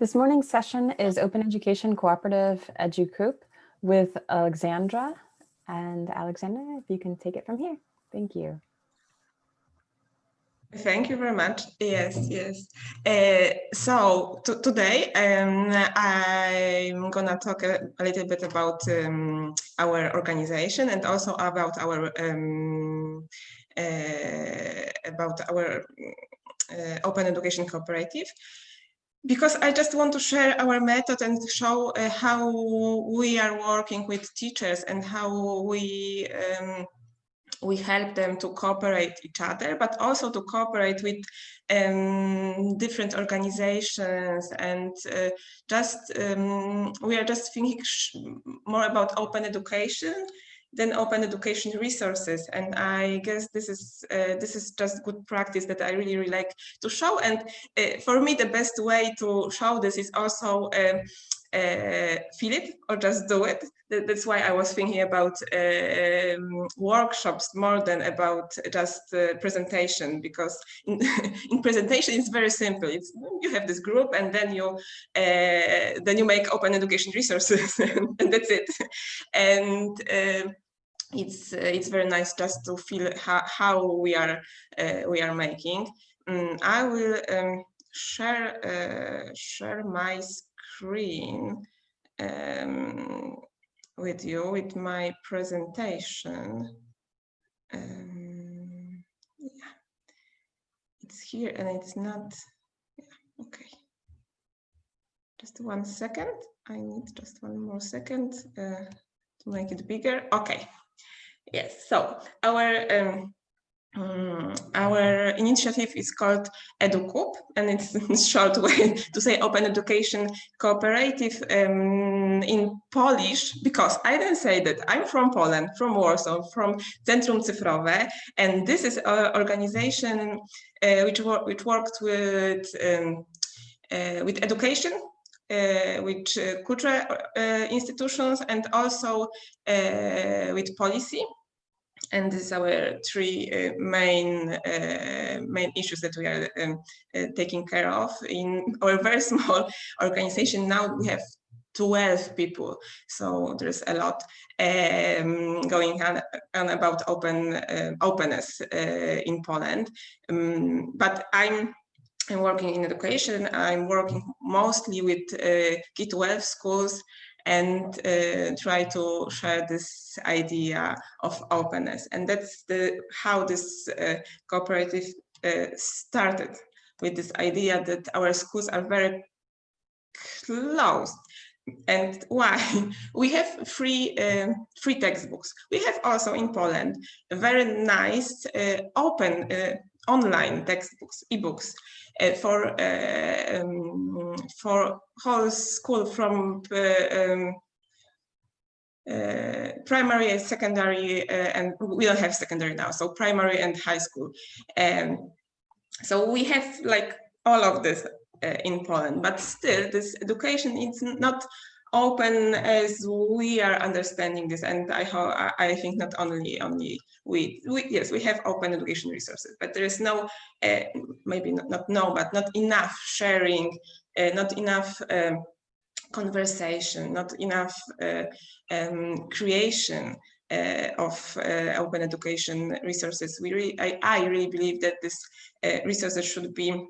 This morning's session is Open Education Cooperative EduCoop with Alexandra. And Alexandra, if you can take it from here. Thank you. Thank you very much. Yes, yes. Uh, so today um, I'm gonna talk a, a, little bit about um, our organization and also about our um, uh, about our uh, Open Education Cooperative because I just want to share our method and show uh, how we are working with teachers and how we um, we help them to cooperate each other, but also to cooperate with um, different organizations and uh, just um, we are just thinking more about open education than open education resources. And I guess this is uh, this is just good practice that I really, really like to show. And uh, for me, the best way to show this is also uh feel it or just do it. That's why I was thinking about um, workshops more than about just uh, presentation, because in, in, presentation it's very simple. It's you have this group and then you uh, then you make open education resources and that's it. And um, it's uh, it's very nice just to feel how, how we are uh, we are making. Um, I will um, share uh, share my screen um, with you with my presentation. Um, yeah, it's here and it's not. Yeah, okay. Just one second. I need just one more second uh, to make it bigger. Okay. Yes, so our um, um, our initiative is called EduCoop, and it's a short way to say Open Education Cooperative um, in Polish, because I didn't say that. I'm from Poland, from Warsaw, from Centrum Cyfrowe, and this is an organization uh, which, wor which worked with, um, uh, with education uh, with uh, cultural uh, institutions and also with policy and this is our three uh, main uh, main issues that we are um, uh, taking care of. In our very small organization now we have 12 people. So there's a lot um, going on, on, about open uh, openness uh, in Poland. Um, but I'm I'm working in education. I'm working mostly with uh, K-12 schools and uh, try to share this idea of openness. And that's the how this uh, cooperative uh, started with this idea that our schools are very closed. And why? We have free uh, free textbooks. We have also in Poland very nice uh, open uh, online textbooks, e-books uh, for uh, um, for whole school from uh, um, uh, primary and secondary, uh, and we don't have secondary now, so primary and high school. Um, so we have like all of this uh, in Poland, but still this education is not open as we are understanding this and i i think not only only we, we yes we have open education resources but there is no uh, maybe not, not no but not enough sharing uh, not enough um, conversation not enough uh, um, creation uh, of uh, open education resources. We really I, I really believe that this uh, resources should be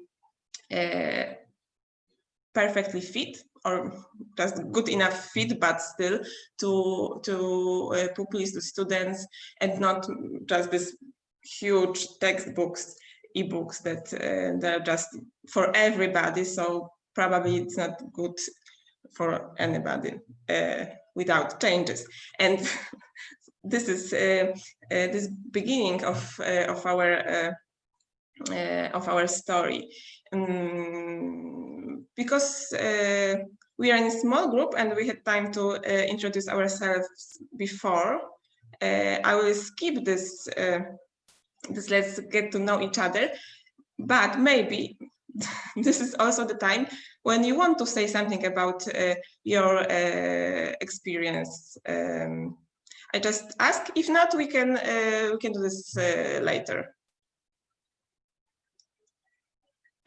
perfectly fit or just good enough fit, but still to to uh, pupils, to students, and not just this huge textbooks, e-books that uh, they're just for everybody. So probably it's not good for anybody uh, without changes. And this is uh, uh, this beginning of uh, of our of our story. Um, because uh, we are in a small group and we had time to uh, introduce ourselves before, uh, I will skip this, uh, this let's get to know each other, but maybe this is also the time when you want to say something about uh, your uh, experience. Um, I just ask, if not, we can, we can do this later.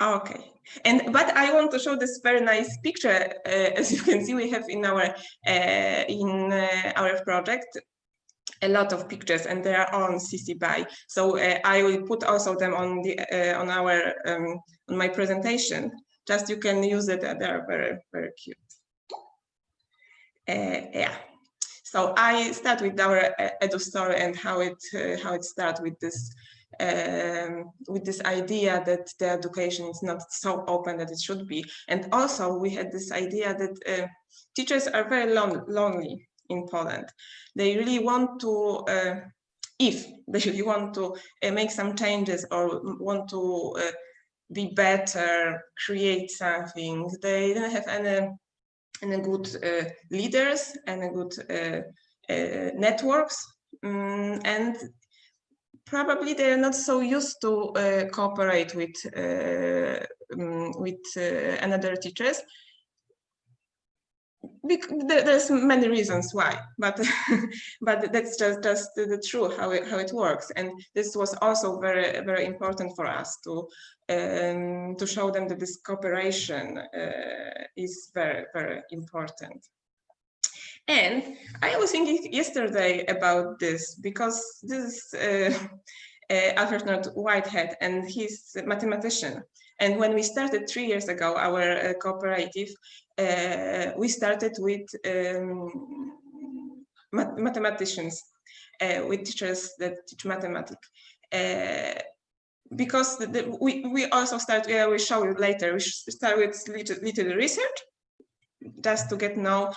Okay, and but I want to show this very nice picture. Uh, as you can see, we have in our uh, in uh, our project a lot of pictures, and they are on CC BY. So uh, I will put also them on the uh, on our um, on my presentation. Just you can use it. They are very very cute. Uh, yeah. So I start with our edu story and how it how it starts with this um, with this idea that the education is not so open that it should be. And also we had this idea that uh, teachers are very lon lonely in Poland. They really want to, uh, if they really want to uh, make some changes or want to uh, be better, create something, they don't have any, any good uh, leaders, any good uh, networks. Um, and probably they're not so used to uh, cooperate with uh, um, with uh, another teachers. there's many reasons why, but but that's just just the, the truth how it how it works. And this was also very very important for us to um, to show them that this cooperation uh, is very very important. And I was thinking yesterday about this because this is uh, uh, Alfred Whitehead and he's a mathematician. And when we started three years ago, our uh, cooperative, uh, we started with um, mathematicians, uh, with teachers that teach mathematics uh, because the, the, we, we also start, yeah, we show you later, we start with little, little research just to get know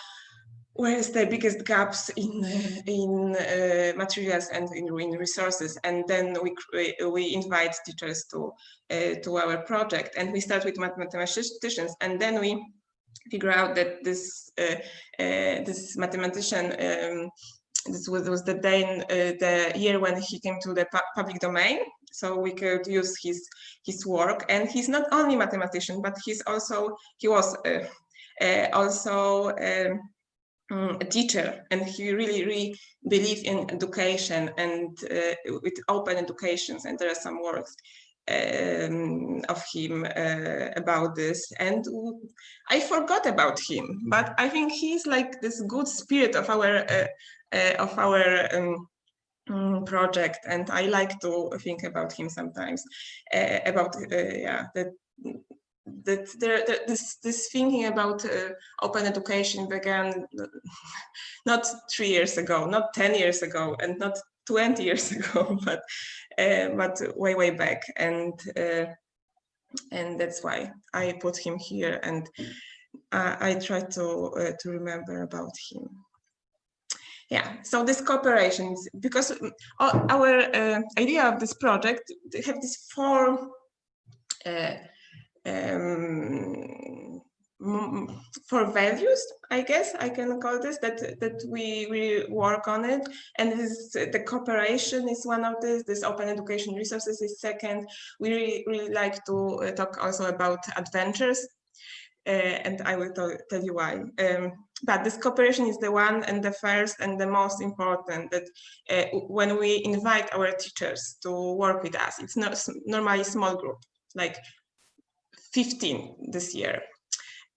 where is the biggest gaps in in uh, materials and in, in, resources? And then we we invite teachers to uh, to our project. And we start with mathematicians. And then we figure out that this uh, uh this mathematician um, this was, was the day uh, the year when he came to the pu public domain. So we could use his his work. And he's not only mathematician but he's also he was uh, also um, um, a teacher and he really really believe in education and uh, with open educations and there are some works um, of him uh, about this. And I forgot about him but I think he's like this good spirit of our uh, uh of our um, um, project. And I like to think about him sometimes uh, about uh, yeah that that there, this this thinking about uh, open education began not three years ago, not ten years ago, and not twenty years ago, but uh, but way way back, and uh, and that's why I put him here, and I, I try to uh, to remember about him. Yeah, so this cooperation, because our uh, idea of this project they have these four uh, um, for values, I guess I can call this that that we we work on it, and this the cooperation is one of this. This open education resources is second. We really, really like to uh, talk also about adventures, uh, and I will tell you why. Um, but this cooperation is the one and the first and the most important that uh, when we invite our teachers to work with us, it's not normally small group, like 15 this year.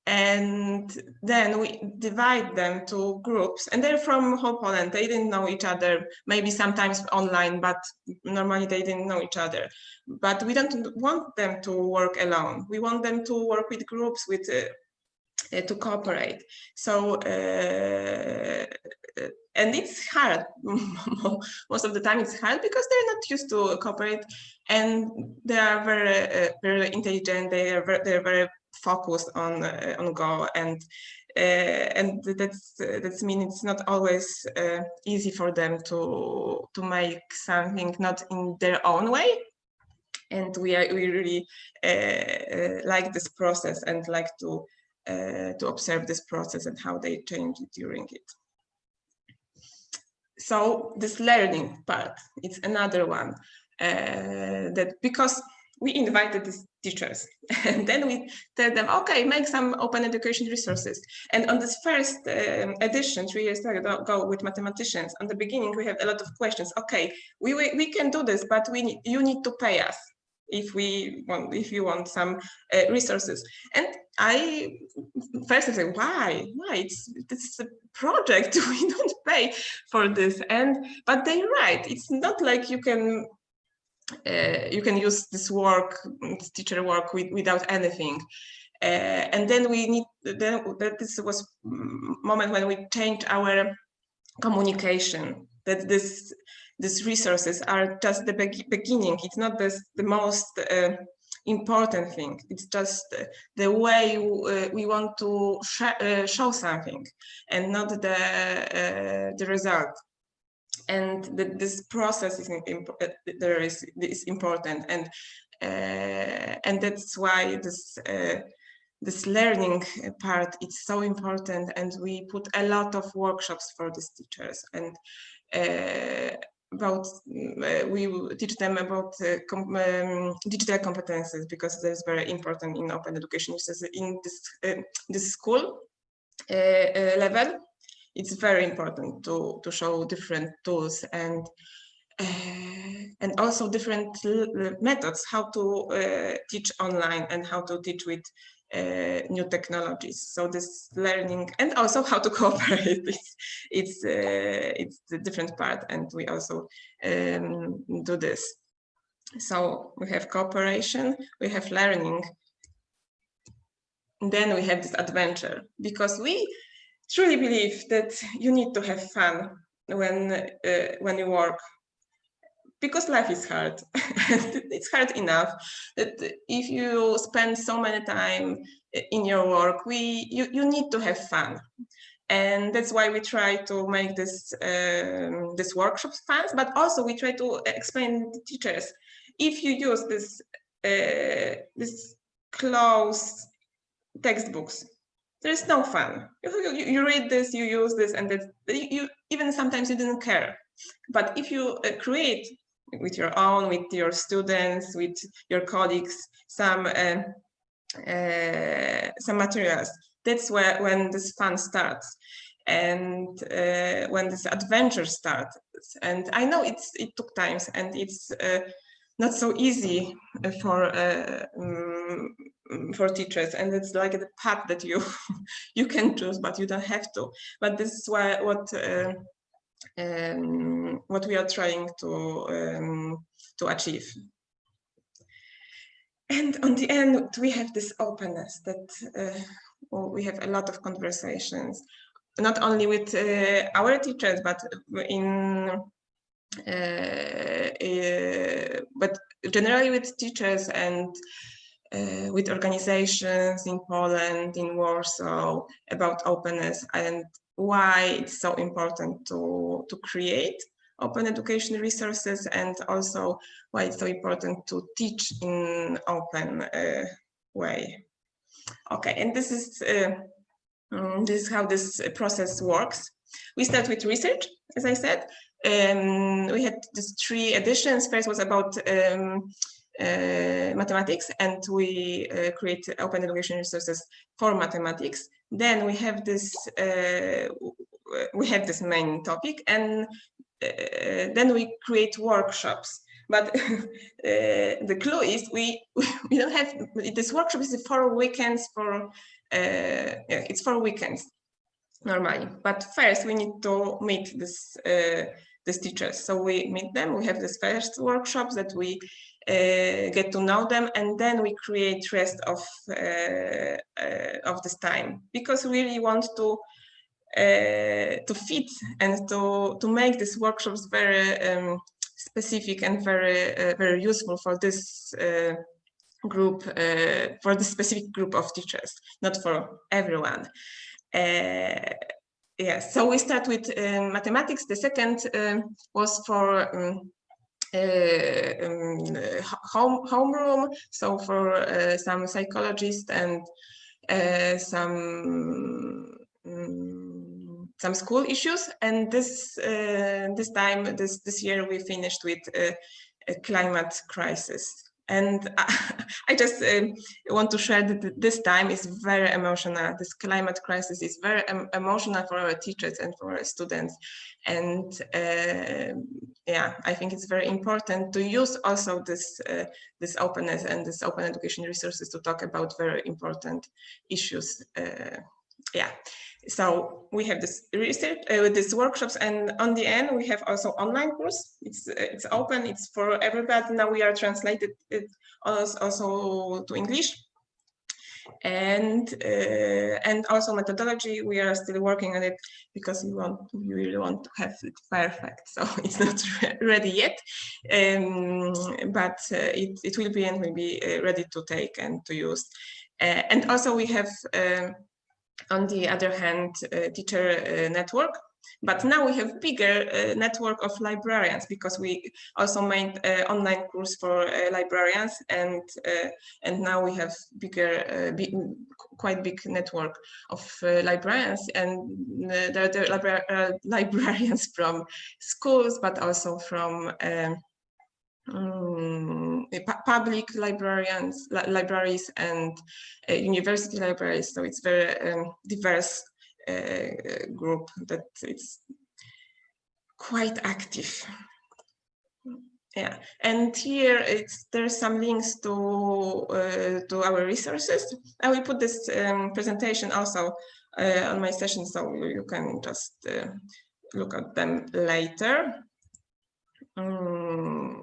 And then we divide them to groups and they're from whole Poland. They didn't know each other, maybe sometimes online, but normally they didn't know each other. But we don't want them to work alone. We want them to work with groups, with uh, uh, to cooperate. So, uh, and it's hard. Most of the time it's hard because they're not used to cooperate and they are very, uh, very intelligent. They are very, they're very focused on, uh, on Go and uh, and that's that's mean it's not always uh, easy for them to to make something not in their own way and we are we really uh, like this process and like to to observe this process and how they change during it. So this learning part, it's another one uh, that because we invited these teachers and then we tell them, okay, make some open education resources. And on this first um, edition, three years ago with mathematicians, on the beginning, we have a lot of questions. Okay, we, we, we can do this, but we you need to pay us. If we want if you want some uh, resources. And i first i say why? Why? It's it's a project we don't pay for this. And but they're right. It's not like you can uh, you can use this work this teacher work with, without anything. Uh, and then we need then that this was moment when we changed our communication that this these resources are just the be beginning. It's not this, the most uh, important thing. It's just the way uh, we want to sh uh, show something and not the, uh, the result. And the, this process is, uh, there is, is important. And, uh, and that's why this this learning part is so important and we put a lot of workshops for these teachers and uh, about uh, we teach them about uh, com um, digital competences because that's very important in open education. In this uh, this school uh, uh, level it's very important to to show different tools and uh, and also different methods how to teach online and how to teach with uh, new technologies. So this learning and also how to cooperate, it's it's, uh, it's the different part and we also um, do this. So we have cooperation, we have learning, then we have this adventure because we truly believe that you need to have fun when uh, when you work because life is hard. It's hard enough that if you spend so many time in your work we you, you need to have fun. And that's why we try to make this um, this workshops fun but also we try to explain to teachers if you use this uh, this closed textbooks there's no fun. You, you, you, read this you use this and that you even sometimes you didn't care. But if you uh, create with your own, with your students, with your colleagues, some uh, uh, some materials. That's where when this fun starts and uh, when this adventure starts. And I know it's it took times and it's uh, not so easy for um, for teachers and it's like the path that you you can choose but you don't have to but this is why what uh, um, what we are trying to um, to achieve. And on the end, we have this openness that uh, we have a lot of conversations, not only with uh, our teachers, but in uh but generally with teachers and uh, with organizations in Poland, in Warsaw, about openness and why it's so important to, to create open education resources and also why it's so important to teach in open uh, way. Okay, and this is uh, um, this is how this process works. We start with research, as I said. Um, we had these three editions. First was about um, mathematics, and we uh, create open education resources for mathematics. Then we have this uh, we have this main topic, and then we create workshops. But uh, the clue is we we don't have this workshop is for weekends for uh, yeah, it's for weekends normally. But first we need to meet this uh, these teachers. So we meet them we have this first workshops that we uh, get to know them, and then we create rest of uh, uh, of this time because we really want to to fit and to to make these workshops very um, specific and very very useful for this group uh, for the specific group of teachers, not for everyone. Uh, yes, so we start with uh, mathematics. The second um, was for uh, um, home homeroom. So for uh, some psychologists and uh, some um, some school issues. And this this time this this year we finished with a climate crisis And I just um, want to share that this time is very emotional. This climate crisis is very emotional for our teachers and for our students. And uh, yeah, I think it's very important to use also this uh, this openness and this open education resources to talk about very important issues. Uh, yeah, so we have this research uh, these workshops and on the end we have also online course. It's uh, it's open. It's for everybody. Now we are translated it also to english. And uh, and also methodology we are still working on it because we want we really want to have it perfect. So it's not re ready yet. Um, but uh, it, it will be and will be uh, ready to take and to use. Uh, and also we have um, on the other hand, uh, teacher uh, network. But now we have bigger uh, network of librarians because we also made online course for librarians and and now we have bigger, big, quite big network of librarians and there are libra librarians from schools but also from um, um, public librarians, li libraries and uh, university libraries. So it's very um, diverse uh, group that it's quite active. Yeah, and here it's there's some links to uh, to our resources. I will put this um, presentation also on my session, so you can just look at them later. Um,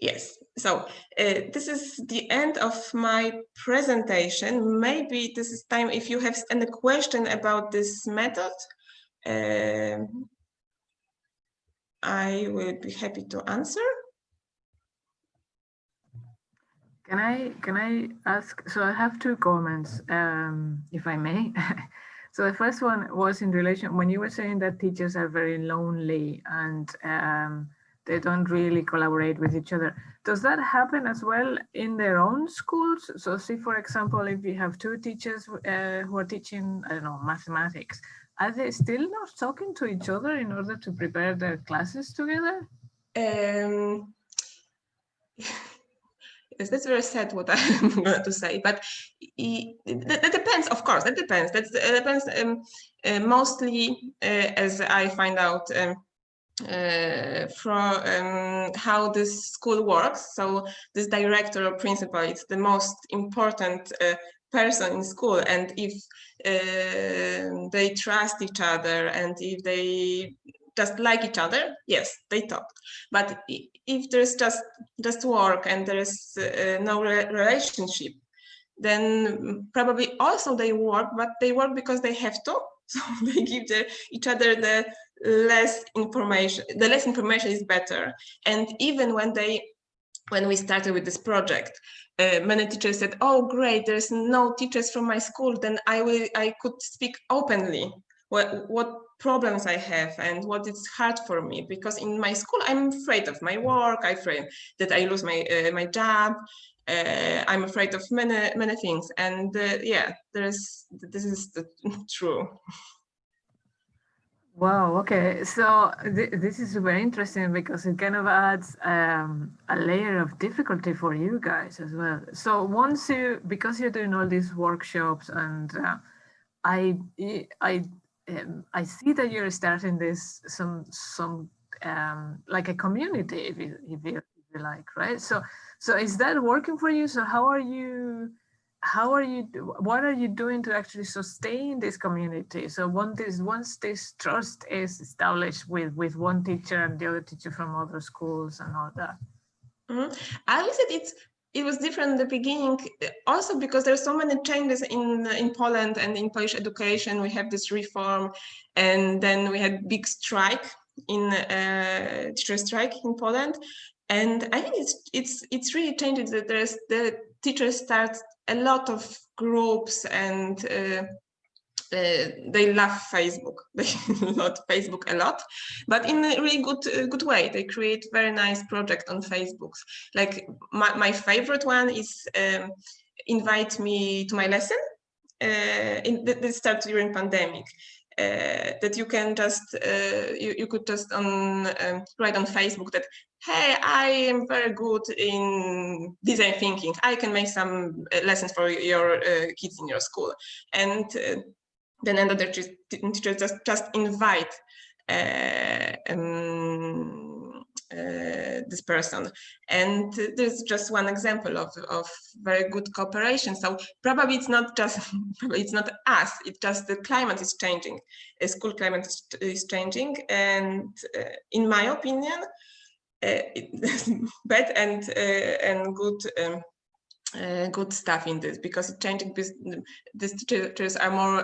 Yes, so uh, this is the end of my presentation. Maybe this is time if you have any question about this method. Uh, I will be happy to answer. Can I can I ask? So I have two comments, um, if I may. so the first one was in relation when you were saying that teachers are very lonely and um, they don't really collaborate with each other. Does that happen as well in their own schools? So see, for example, if you have two teachers uh, who are teaching, I don't know, mathematics, are they still not talking to each other in order to prepare their classes together? Um, yes, that's very sad what I'm going to say, but it, that, depends, of course, that depends. That depends um, uh, mostly, uh, as I find out, um, uh, from um, how this school works. So this director or principal is the most important uh, person in school and if uh, they trust each other and if they just like each other, yes, they talk. But if there's just just work and there is uh, no re relationship, then probably also they work, but they work because they have to. So they give their, each other the less information, the less information is better. And even when they, when we started with this project, uh, many teachers said, oh, great, there's no teachers from my school, then I will, I could speak openly what, what problems I have and what is hard for me because in my school I'm afraid of my work, I'm afraid that I lose my uh, my job, uh, I'm afraid of many many things and uh, yeah, there's this is the, true. Wow. Okay. So th this is very interesting because it kind of adds um, a layer of difficulty for you guys as well. So once you, because you're doing all these workshops, and uh, I, I, um, I see that you're starting this some some um, like a community, if you, if you like, right? So so is that working for you? So how are you? how are you what are you doing to actually sustain this community so once this once this trust is established with with one teacher and the other teacher from other schools and all that mm -hmm. i would say it's it was different in the beginning also because there's so many changes in in poland and in polish education we have this reform and then we had big strike in uh, teacher strike in poland and i think it's it's it's really changed that there's the teachers start a lot of groups and uh, uh, they love Facebook. They love Facebook a lot, but in a really good uh, good way. They create very nice project on Facebook. Like my, my favorite one is um, invite me to my lesson. Uh, in this started during pandemic, that you can just uh, you, you could just on um, write on Facebook that hey I am very good in design thinking. I can make some uh, lessons for your uh, kids in your school. And uh, then another teacher just just invite uh, um, uh, this person. And there's just one example of, of very good cooperation. So probably it's not just it's not us it's just the climate is changing. The school climate is, changing. And uh, in my opinion uh, bad and uh, and good um, uh, good stuff in this because changing these teachers are more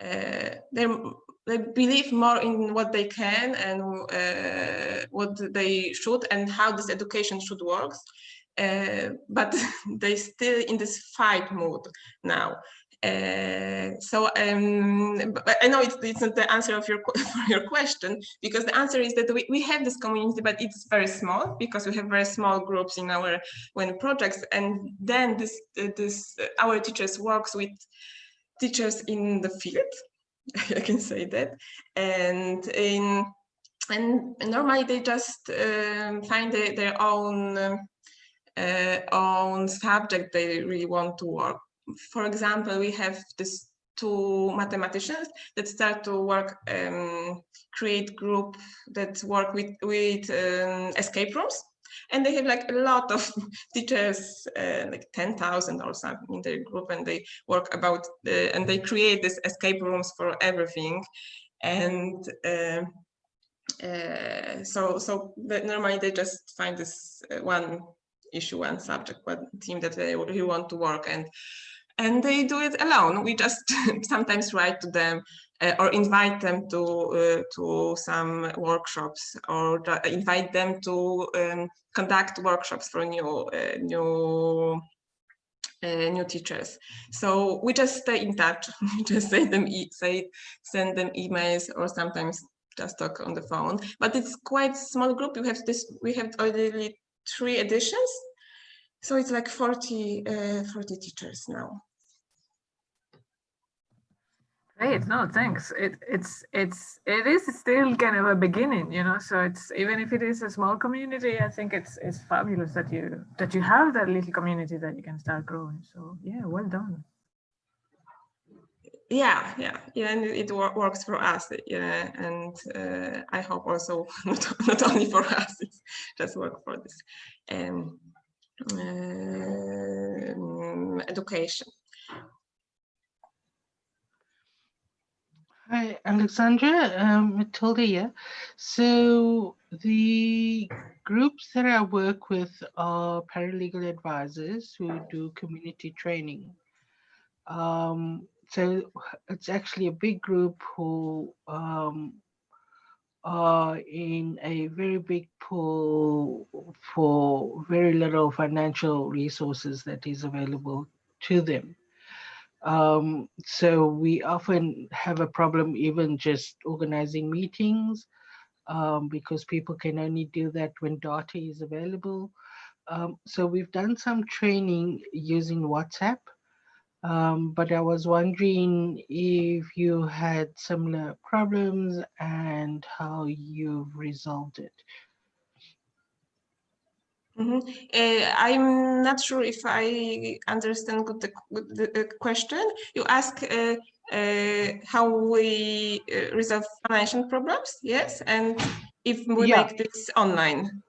uh, they're they believe more in what they can and uh, what they should and how this education should work. Uh, but they still in this fight mode now. Uh, so um, I know it's, it's not the answer of your for your question because the answer is that we, we have this community, but it's very small because we have very small groups in our when projects, and then this this our teachers works with teachers in the field I can say that. And in and normally they just um, find their own uh, own subject they really want to work. For example, we have this two mathematicians that start to work, um, create group that work with with um, escape rooms and they have like a lot of teachers, uh, like 10,000 or something in their group, and they work about, the, and they create these escape rooms for everything. And uh, uh, so, so normally they just find this uh, one issue, one subject, one team that they really want to work, and and they do it alone. We just sometimes write to them uh, or invite them to uh, to some workshops or invite them to um, conduct workshops for new uh, new uh, new teachers. So we just stay in touch. we just say them e say send them emails or sometimes just talk on the phone. But it's quite small group. We have this. We have already three editions, so it's like 40 uh, 40 teachers now. Great, no, thanks. It it's it's it is still kind of a beginning, you know. So it's even if it is a small community, I think it's it's fabulous that you that you have that little community that you can start growing. So yeah, well done. Yeah, yeah, and it works for us. Yeah, and uh, I hope also not not only for us, it's just work for this um, uh, education. Hi, Alexandra, um, Matilda here. So the groups that I work with are paralegal advisors who do community training. Um, so it's actually a big group who um, are in a very big pool for very little financial resources that is available to them. Um, so we often have a problem even just organizing meetings um, because people can only do that when data is available. Um, so we've done some training using WhatsApp, um, but I was wondering if you had similar problems and how you've resolved it. Mm -hmm. uh, I'm not sure if I understand good the, the, the question. You ask uh, uh, how we uh, resolve financial problems, yes, and if we yeah. make this online.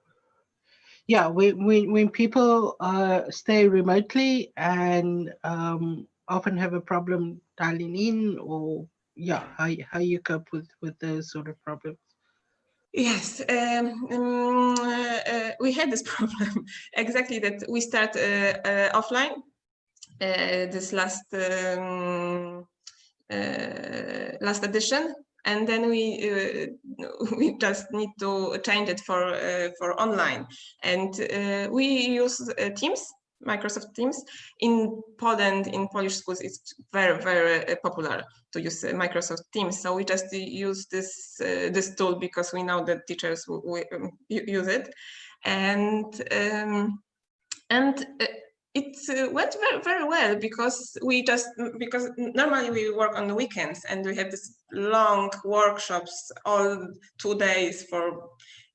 Yeah, when, when, when people uh, stay remotely and um, often have a problem dialing in or yeah, how, how you cope with, with those sort of problems. Yes, um, um, uh, we had this problem exactly that we start uh, uh, offline uh, this last um, uh, last edition, and then we uh, we just need to change it for for online, and we use Teams Microsoft Teams. In Poland, in Polish schools, it's very, very uh, popular to use uh, Microsoft Teams. So we just use this uh, this tool because we know that teachers will, um, use it, and um, and it uh, went very, very well because we just because normally we work on the weekends and we have this long workshops all two days for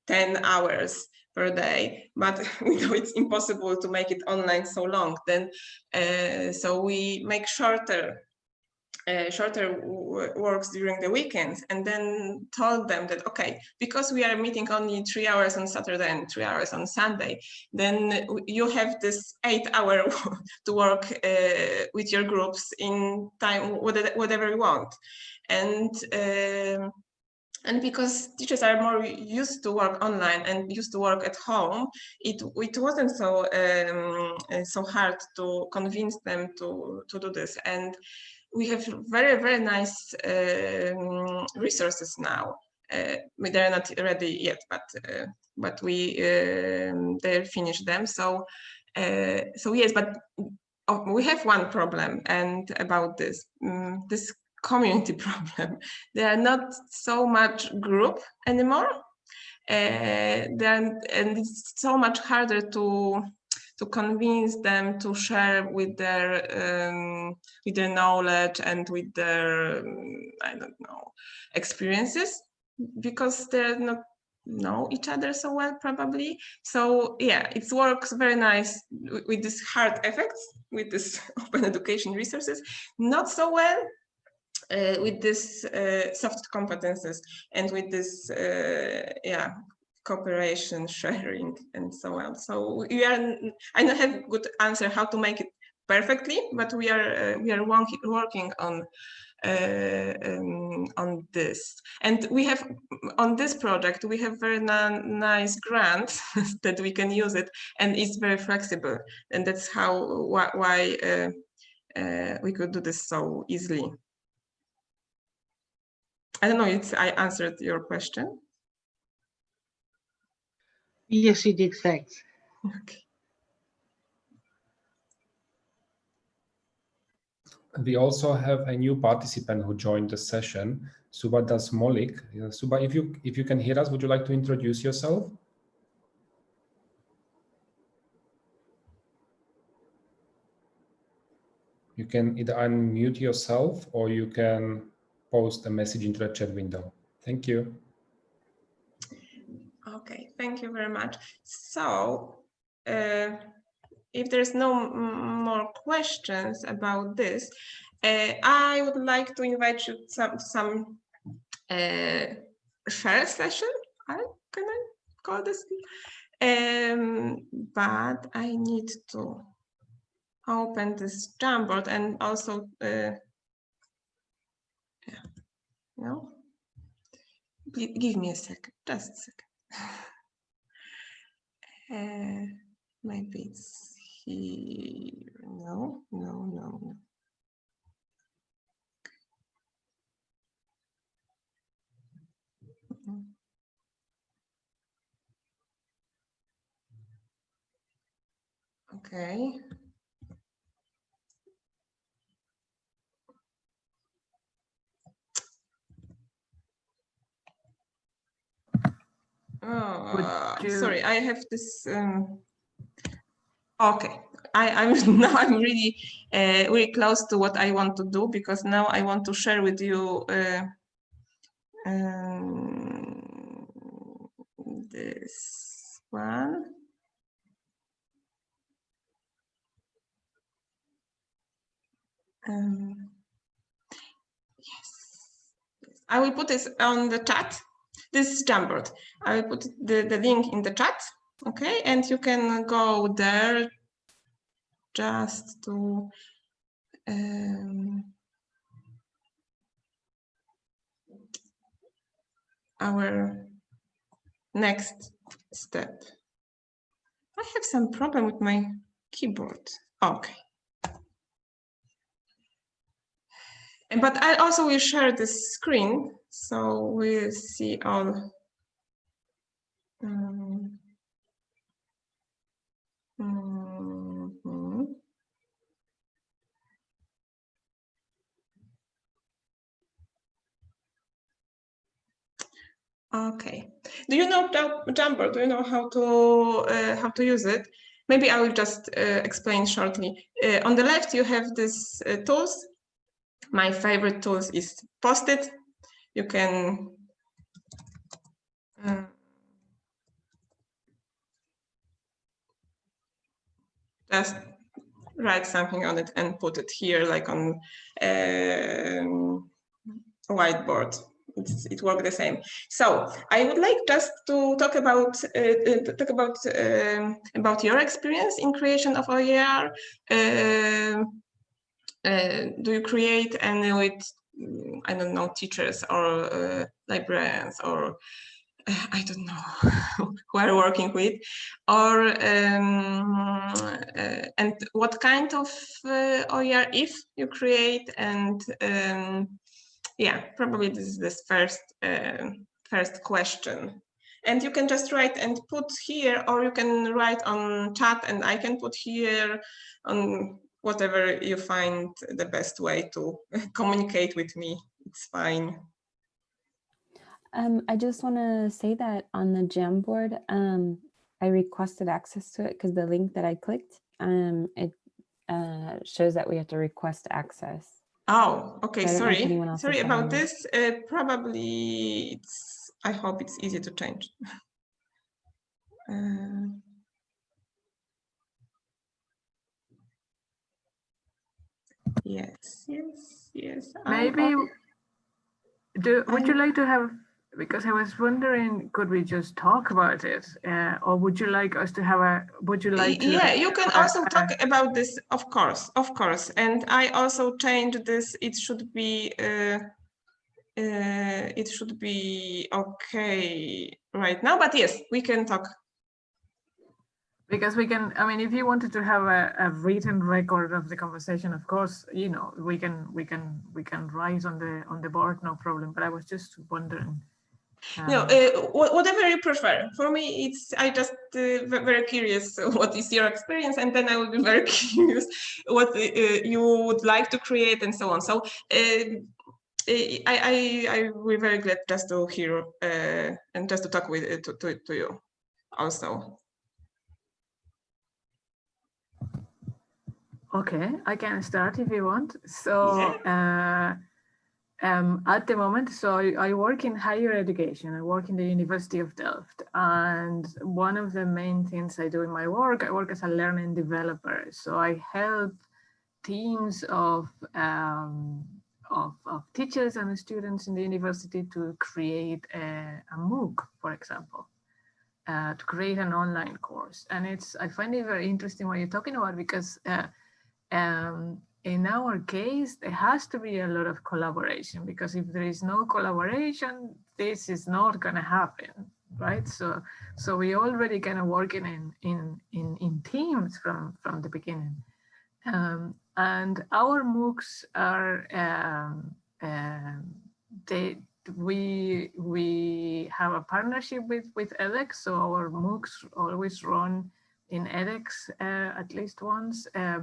10 hours per day but we know it's impossible to make it online so long then uh, so we make shorter uh, shorter works during the weekends and then told them that okay because we are meeting only three hours on saturday and three hours on sunday then you have this eight hour to work uh, with your groups in time whatever you want. And um, and because teachers are more used to work online and used to work at home, it it wasn't so um, so hard to convince them to to do this. And we have very, very nice um, resources now. Uh, they're not ready yet, but uh, but we um, they finished them. So uh, so yes, but oh, we have one problem, and about this um, this community problem. There are not so much group anymore, uh, then and it's so much harder to to convince them to share with their um, with their knowledge and with their um, I don't know experiences because they're not know each other so well probably. So yeah it works very nice with, with this hard effects with this open education resources. Not so well uh, with this uh, soft competences and with this uh, yeah cooperation, sharing, and so on. So we are, I don't have good answer how to make it perfectly, but we are uh, we are working on uh, um, on this. And we have on this project we have very nice grants that we can use it, and it's very flexible, and that's how why, why uh, we could do this so easily. I don't know if I answered your question. Yes, you did. Thanks. Okay. We also have a new participant who joined the session, Suba Das Molik. Suba, if you if you can hear us, would you like to introduce yourself? You can either unmute yourself or you can post a message into the chat window. Thank you. Okay, thank you very much. So, uh, if there's no more questions about this, uh, I would like to invite you some some uh, share session. I, can I call this? Um, but I need to open this Jamboard and also, uh, no. Give me a second, just a second. Uh, maybe it's here. No, no, no, no. Okay. Oh, you... sorry, I have this. Um... Okay, I, I'm now I'm really uh, really close to what I want to do because now I want to share with you uh, um, this one. Um, yes, I will put this on the chat this is Jamboard. I will put the, the link in the chat, okay? And you can go there just to um, our next step. I have some problem with my keyboard. Okay. But I also will share this screen so we see all um, mm -hmm. Okay. Do you know Jamboard? Do you know how to uh, how to use it? maybe I will just uh, explain shortly. Uh, on the left, you have these uh, tools. My favorite tools is Post-it. You can uh, just write something on it and put it here like on um, whiteboard. It's, it works the same. So I would like just to talk about uh, talk about um, about your experience in creation of OER. Uh, uh, do you create any with I don't know teachers or uh, librarians or I don't know who are working with, or um, uh, and what kind of uh, OER if you create, and um, yeah, probably this is this first uh, first question. And you can just write and put here, or you can write on chat, and I can put here on whatever you find the best way to communicate with me. It's fine. Um, I just want to say that on the Jamboard, um, I requested access to it because the link that I clicked, um, it uh, shows that we have to request access. Oh, okay, So I don't know if sorry. Sorry about this. Uh, probably it's, I hope it's easy to change. Uh, Yes, yes, yes. Maybe, do, would you I'm- like to have, because I was wondering, could we just talk about it? Uh, or would you like us to have a, would you like to? Yeah, you can uh, also uh, talk about this, of course, of course. And I also changed this, it should be, uh, uh, it should be okay right now, but yes, we can talk. Because we can, I mean, if you wanted to have a, a written record of the conversation, of course, you know, we can, we can, we can write on the, on the board, no problem. But I was just wondering. No, um, uh, whatever you prefer. For me, it's I just uh, very curious what is your experience, and then I will be very curious what uh, you would like to create and so on. So uh, I, I I will be very glad just to hear and just to talk with to, to, to you also. Okay, I can start if you want. So uh, um, at the moment, so I, I work in higher education. I work in the University of Delft. And one of the main things I do in my work, I work as a learning developer. So I help teams of, um, of, of teachers and students in the university to create a, a MOOC, for example. Uh, to create an online course. And it's, I find it very interesting what you're talking about because uh, um, in our case, there has to be a lot of collaboration because if there is no collaboration, this is not going to happen, right? So, so we already kind of working in in in in teams from from the beginning, um, and our MOOCs are um, um, they we we have a partnership with with edX, so our MOOCs always run in edX uh, at least once. Uh,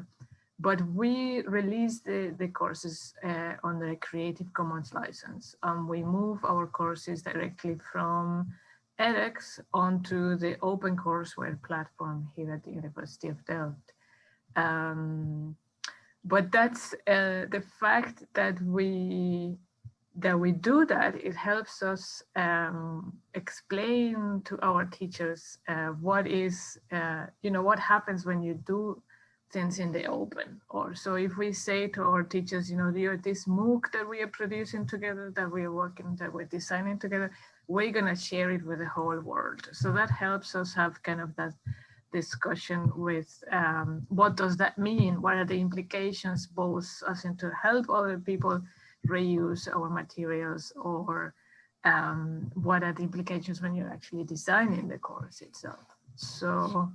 but we release the, the courses uh, under a Creative Commons license. and we move our courses directly from edX onto the open courseware platform here at the University of Delft. Um, but that's uh, the fact that we that we do that, it helps us um, explain to our teachers uh, what is, uh, you know, what happens when you do things in the open. Or so if we say to our teachers, you know, this MOOC that we are producing together, that we are working, that we're designing together, we're gonna share it with the whole world. So that helps us have kind of that discussion with um, what does that mean? What are the implications both as in to help other people reuse our materials or um, what are the implications when you're actually designing the course itself. So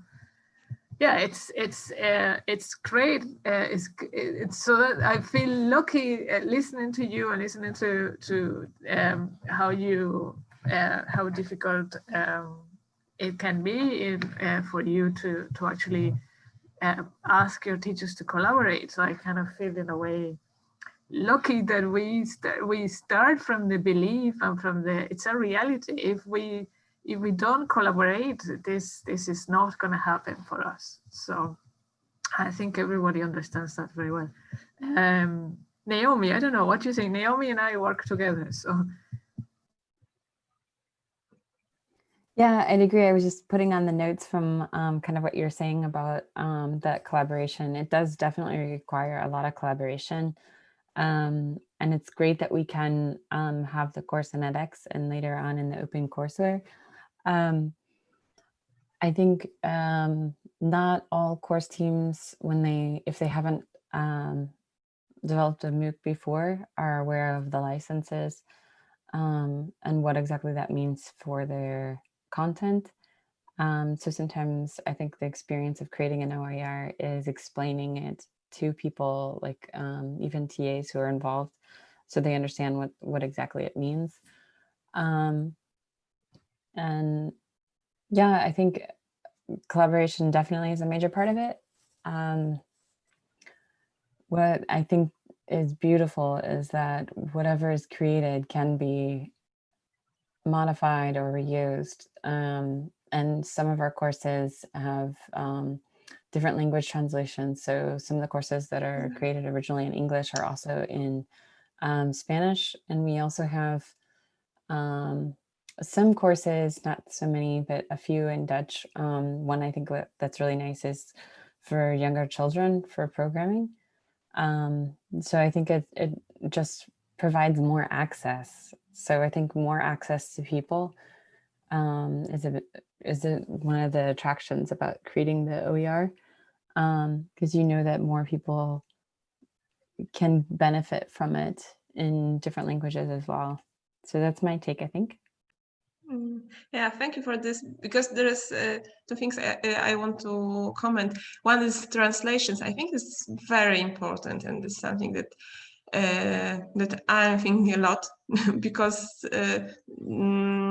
yeah, it's it's uh, it's great. Uh, it's it's so that I feel lucky uh, listening to you and listening to to um, how you uh, how difficult um, it can be in, uh, for you to to actually ask your teachers to collaborate. So I kind of feel in a way lucky that we st we start from the belief and from the it's a reality. If we if we don't collaborate, this this is not going to happen for us. So I think everybody understands that very well. Um, Naomi, I don't know what you think. Naomi and I work together, so. Yeah, I'd agree. I was just putting on the notes from um, kind of what you're saying about um, that collaboration. It does definitely require a lot of collaboration. Um, and it's great that we can um, have the course in edX and later on in the OpenCourseware. Um, I think um, not all course teams, when they, if they haven't um, developed a MOOC before, are aware of the licenses um, and what exactly that means for their content. So sometimes I think the experience of creating an OER is explaining it to people, like um, even TAs who are involved, so they understand what, what exactly it means. Um, and yeah, I think collaboration definitely is a major part of it. Um, what I think is beautiful is that whatever is created can be modified or reused. Um, and some of our courses have um, different language translations. So some of the courses that are created originally in English are also in um, Spanish. And we also have um, some courses, not so many, but a few in Dutch. Um, one I think that's really nice is for younger children for programming. Um, so I think it, it just provides more access. So I think more access to people um, is a is a, one of the attractions about creating the OER because um, you know that more people can benefit from it in different languages as well. So that's my take, I think. Mm, yeah, thank you for this because there is uh, two things I, I, want to comment. One is translations. I think it's very important and it's something that uh, that I'm thinking a lot because uh, mm,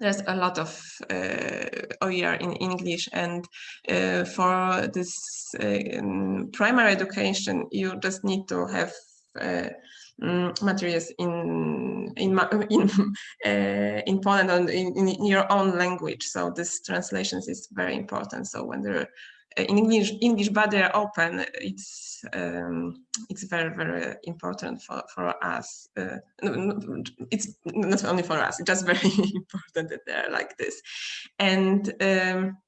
there's a lot of uh, OER in English and uh, for this uh, primary education you just need to have uh, mm, materials in in in uh, in Poland and in, in, your own language. So this translations is very important. So when they're uh, in English, English, they're open, it's um, it's very very important for for us. Uh, it's not only for us; it's just very important that they're like this, and. Um,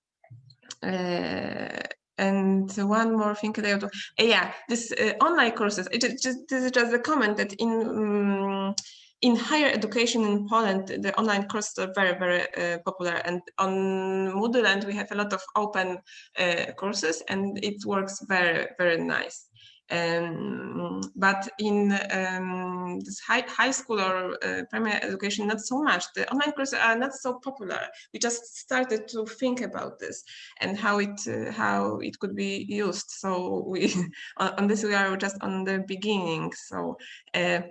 uh, and one more thing that I want to, yeah, this uh, online courses, it just, this is just a comment that in um, in higher education in Poland, the online courses are very, very uh, popular. And on Moodle, and we have a lot of open uh, courses, and it works very, very nice. Um, but in um, this high, high school or uh, primary education, not so much. The online courses are not so popular. We just started to think about this and how it uh, how it could be used. So we on, on, this we are just on the beginning. So uh,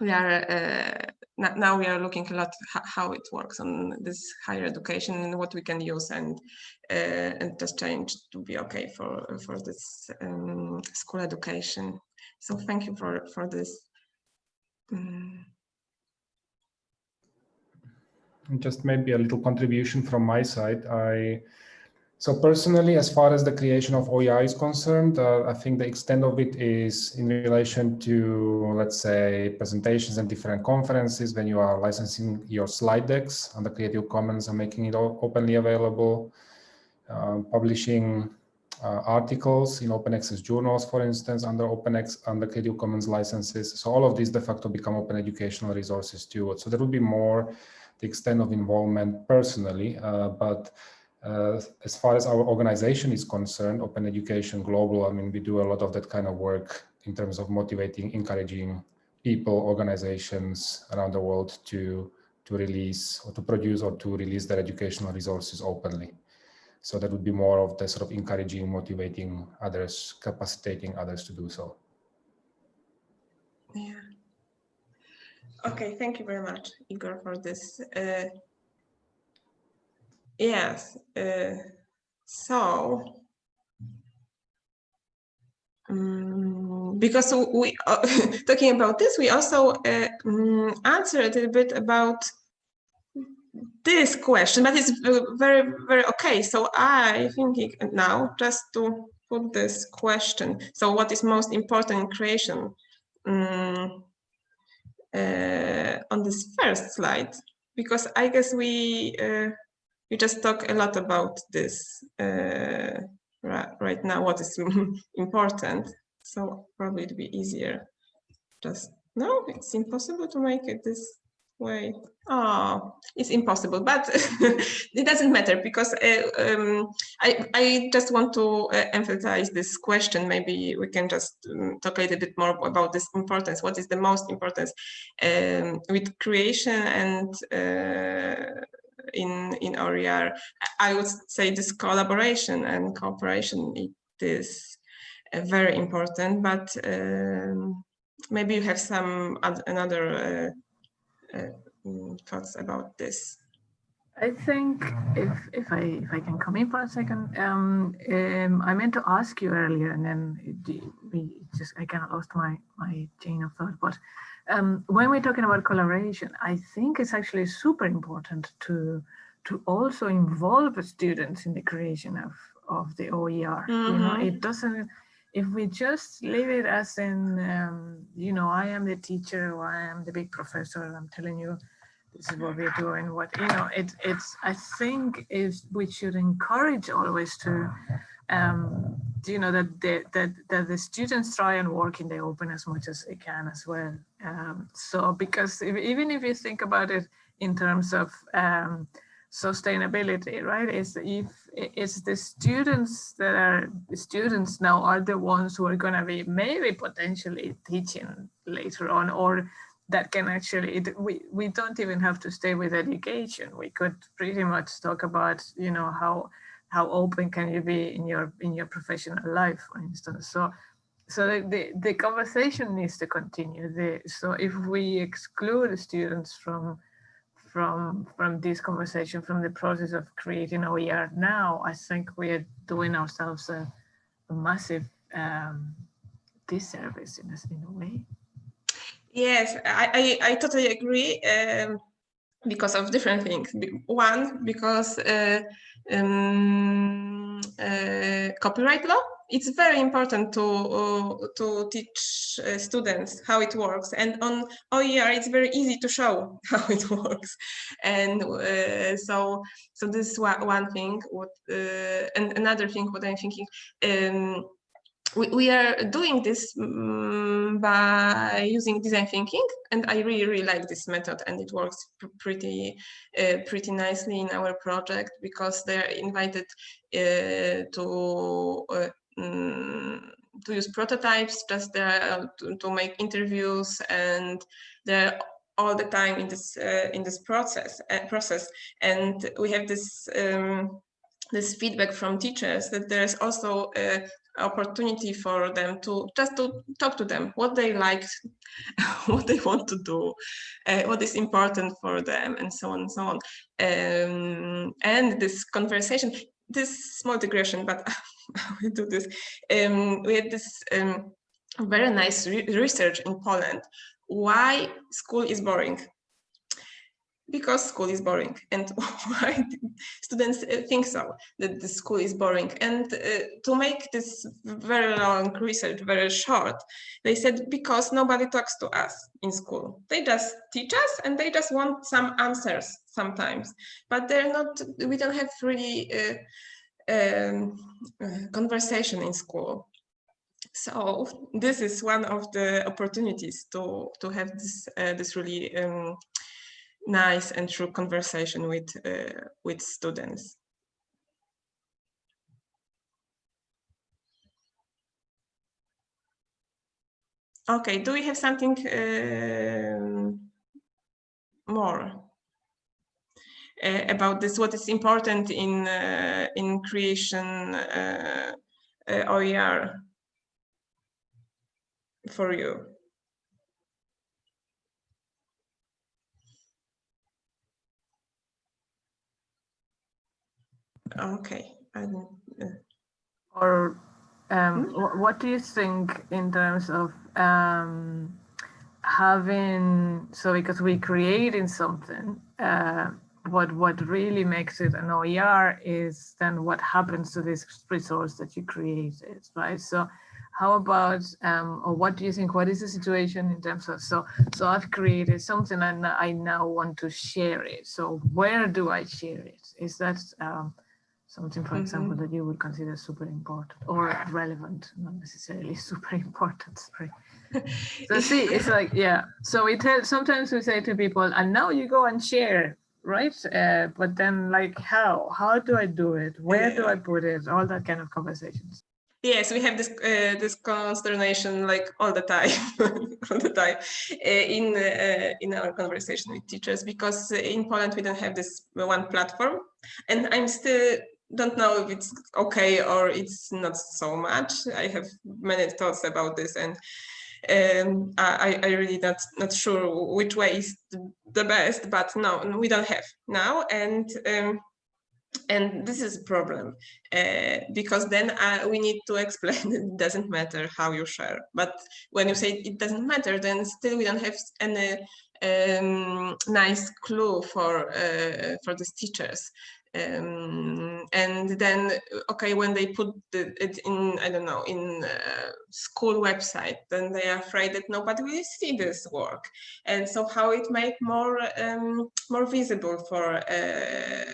we are uh, now we are looking a lot how it works on this higher education and what we can use and uh, and just change to be okay for for this um, school education. So thank you for for this. Um, just maybe a little contribution from my side. I so personally, as far as the creation of OER is concerned, uh, I think the extent of it is in relation to, let's say, presentations and different conferences when you are licensing your slide decks under Creative Commons and making it openly available, uh, publishing uh, articles in open access journals, for instance, under open OpenX, under Creative Commons licenses. So all of these de facto become open educational resources too. So there will be more the extent of involvement personally, uh, but as far as our organization is concerned, Open Education Global, I mean, we do a lot of that kind of work in terms of motivating, encouraging people, organizations around the world to, to release or to produce or to release their educational resources openly. So that would be more of the sort of encouraging, motivating others, capacitating others to do so. Yeah. Okay, thank you very much, Igor, for this. Uh, Yes. Uh, so, um, because we uh, talking about this, we also uh, um, answer a little bit about this question, but it's very, very okay. So I thinking now just to put this question. So what is most important in creation? Mm, uh, on this first slide, because I guess we uh, we just talk a lot about this uh, right, right now. What is important? So probably it'd be easier. Just no, it's impossible to make it this way. Oh, it's impossible, but it doesn't matter because uh, um, I, I just want to uh, emphasize this question. Maybe we can just um, talk a little bit more about this importance. What is the most importance um, with creation and uh, in in OER? I would say this collaboration and cooperation it is uh, very important, but um, maybe you have some oth- another uh, uh, mm, thoughts about this. I think if if I if I can come in for a second, um, um, I meant to ask you earlier, and then we just I kind of lost my my chain of thought. But um, when we're talking about collaboration, I think it's actually super important to to also involve the students in the creation of of the OER. You know, Mhm. it doesn't. If we just leave it as in, um, you know, I am the teacher or I am the big professor, and I'm telling you this is what we're doing what you know it, it's i think is we should encourage always to um you know that the, that that the students try and work in the open as much as they can as well. Um so because if, even if you think about it in terms of um sustainability right is if it's the students that are the students now are the ones who are going to be maybe potentially teaching later on or that can actually it, we we don't even have to stay with education. We could pretty much talk about you know how how open can you be in your in your professional life for instance? So so the, the, conversation needs to continue. The, so if we exclude students from from from this conversation from the process of creating OER now I think we are doing ourselves a, a massive um, disservice in a, in a way. Yes, I, I, I totally agree. Um, because of different things. One, because uh, um, uh, copyright law. It's very important to uh, to teach uh, students how it works, and on OER it's very easy to show how it works, and uh, so so this is one, one thing. What uh, and another thing, what I'm thinking. Um, we, we are doing this mm, by using design thinking and i really really like this method and it works pr- pretty uh, pretty nicely in our project because they're invited uh, to uh, mm, to use prototypes just uh, to, to make interviews and they're all the time in this uh, in this process uh, process. And we have this um, this feedback from teachers that there's also a opportunity for them to just to talk to them what they like what they want to do uh, what is important for them and so on and so on. Um, and this conversation this small digression but we do this um, we had this um, very nice re research in poland. Why school is boring because school is boring. And why students uh, think so that the school is boring? And uh, to make this very long research very short they said because nobody talks to us in school. They just teach us and they just want some answers sometimes. But they're not we don't have really uh, um, uh, conversation in school. So this is one of the opportunities to to have this uh, this really um, nice and true conversation with uh, with students. Okay, do we have something um, more uh, about this? What is important in uh, in creation uh, uh, OER for you? Okay, I uh, or um, wh- what do you think in terms of um, having so because we're creating something uh, but what really makes it an OER is then what happens to this resource that you created, right? So how about, um, or what do you think, what is the situation in terms of, so, so I've created something and I now want to share it. So where do I share it? Is that um, something, for example, that you would consider super important or relevant, not necessarily super important, sorry. So see, it's like, yeah. So we tell, sometimes we say to people, and now you go and share, right? Uh, but then like, how, how do I do it? Where do I put it? All that kind of conversations. Yes, we have this uh, this consternation like all the time, all the time uh, in uh, in our conversation with teachers because in Poland we don't have this one platform, and I'm still don't know if it's okay or it's not so much. I have many thoughts about this, and um, I, I really not not sure which way is the best. But no, we don't have now, and. Um, and this is a problem uh, because then uh, we need to explain it doesn't matter how you share but when you say it doesn't matter then still we don't have any um, nice clue for uh, for these teachers um, and then okay when they put the, it in i don't know in school website then they are afraid that nobody will see this work. And so how it make more um, more visible for uh,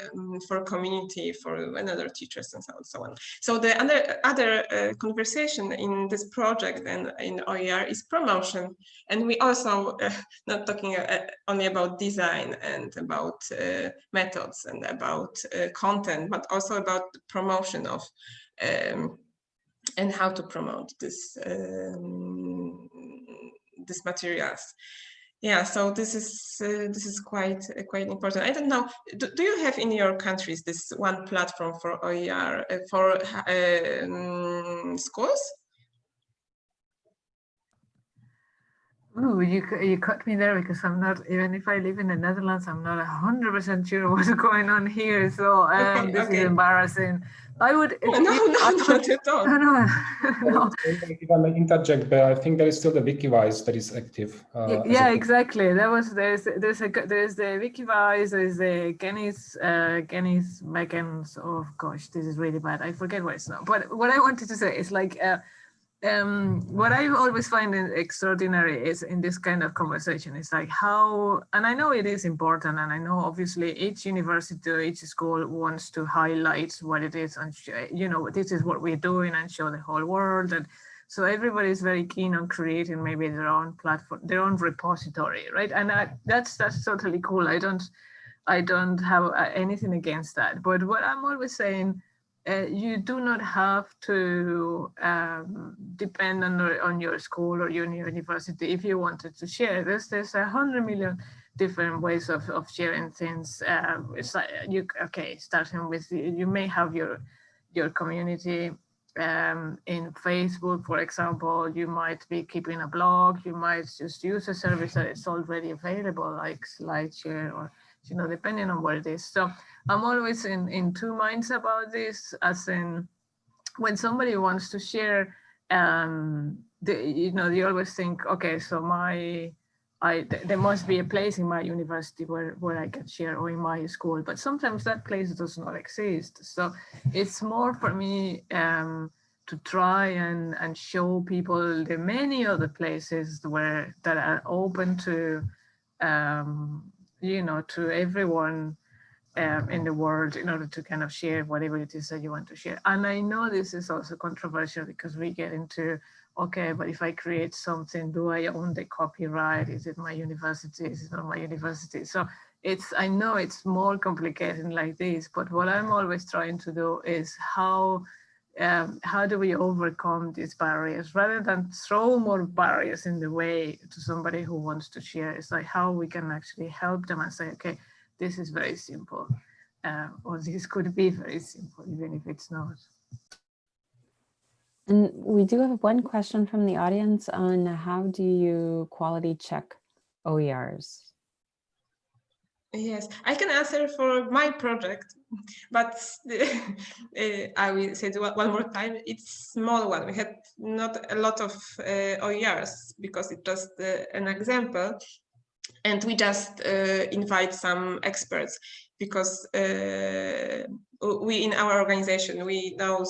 for community for another teachers and so on so on. So the other other uh, conversation in this project and in oer is promotion. And we also uh, not talking uh, only about design and about uh, methods and about uh, content, but also about promotion of um, and how to promote this um, this materials. Yeah, so this is uh, this is quite uh, quite important. I don't know. Do, do, you have in your countries this one platform for OER uh, for um, schools? Oh, you you cut me there because I'm not even if I live in the Netherlands, I'm not hundred percent sure what's going on here. So um, okay, this okay. is embarrassing. I would. No, no, no, not at all. No, no, no. If I may interject, but I think there is still the Wikiwijs that is active. Uh, yeah, exactly. There was there's there's a there's the Wikiwijs, there's the Genis uh, Genis Mechanisms. Oh gosh, this is really bad. I forget what it's now. But what I wanted to say is like. Uh, um, what I always find extraordinary is in this kind of conversation is like how, and I know it is important, and I know obviously each university each school wants to highlight what it is, and you know this is what we're doing, and show the whole world, and so everybody is very keen on creating maybe their own platform, their own repository, right? And I, that's that's totally cool. I don't, I don't have uh, anything against that, but what I'm always saying uh, you do not have to um, depend on, on your school or your university if you wanted to share. There's there's a hundred million different ways of, of sharing things. Uh, it's like you okay, starting with you may have your your community um, in Facebook, for example. You might be keeping a blog. You might just use a service that is already available, like SlideShare or you know, depending on what it is. So I'm always in, in two minds about this, as in when somebody wants to share, um, the, you know, they always think, okay, so my, I, th there must be a place in my university where, where I can share or in my school, but sometimes that place does not exist. So it's more for me um, to try and, and show people the many other places where that are open to um, you know, to everyone um, in the world in order to kind of share whatever it is that you want to share. And I know this is also controversial because we get into, okay, but if I create something, do I own the copyright? Is it my university? Is it not my university? So it's, I know it's more complicated like this, but what I'm always trying to do is how um, how do we overcome these barriers? Rather than throw more barriers in the way to somebody who wants to share it's like how we can actually help them and say okay this is very simple uh, or this could be very simple even if it's not. And we do have one question from the audience on how do you quality check OERs Yes, I can answer for my project, but uh, I will say one more time. It's small one. We had not a lot of uh, OERs because it's just uh, an example, and we just uh, invite some experts because we in our organization we know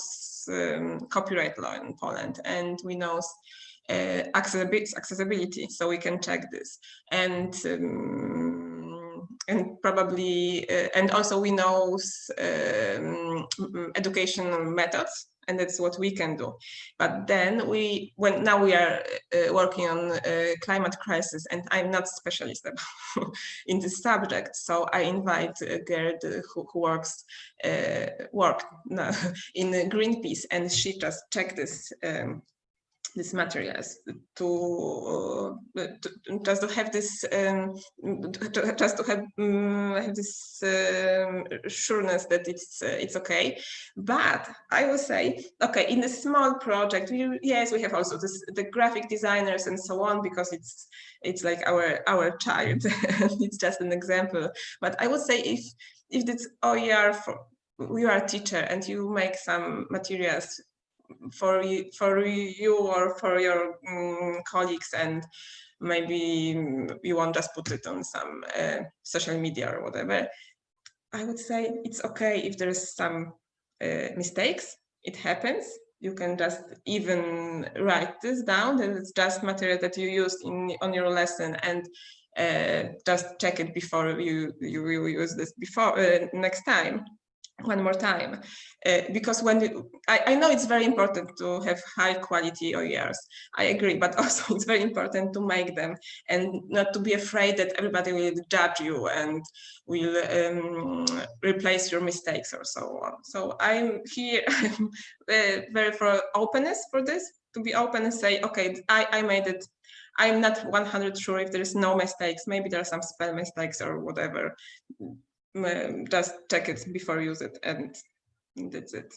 um, copyright law in Poland and we know accessibility, accessibility, so we can check this and um, and probably uh, and also we know um, educational methods and that's what we can do. But then we when now we are uh, working on uh, climate crisis and i'm not specialist in this subject so i invite uh, gerd who, who works uh, worked in greenpeace and she just checked this um, these materials to, uh, to, just to have this um, to, just to have, um, have this um, sureness that it's uh, it's okay. But i will say okay in a small project we yes we have also this, the graphic designers and so on because it's it's like our our child. It's just an example. But i would say if if it's OER for you are a teacher and you make some materials for you, for you or for your um, colleagues and maybe you won't just put it on some uh, social media or whatever. I would say it's okay if there's some uh, mistakes, it happens. You can just even write this down and it's just material that you used in on your lesson and uh, just check it before you, you, you use this before uh, next time one more time uh, because when you, I, I, know it's very important to have high quality OERs I agree but also it's very important to make them and not to be afraid that everybody will judge you and will um, replace your mistakes or so on. So I'm here uh, very for openness for this to be open and say okay I, I made it. I'm not 100 sure if there's no mistakes. Maybe there are some spell mistakes or whatever just check it before use it and that's it.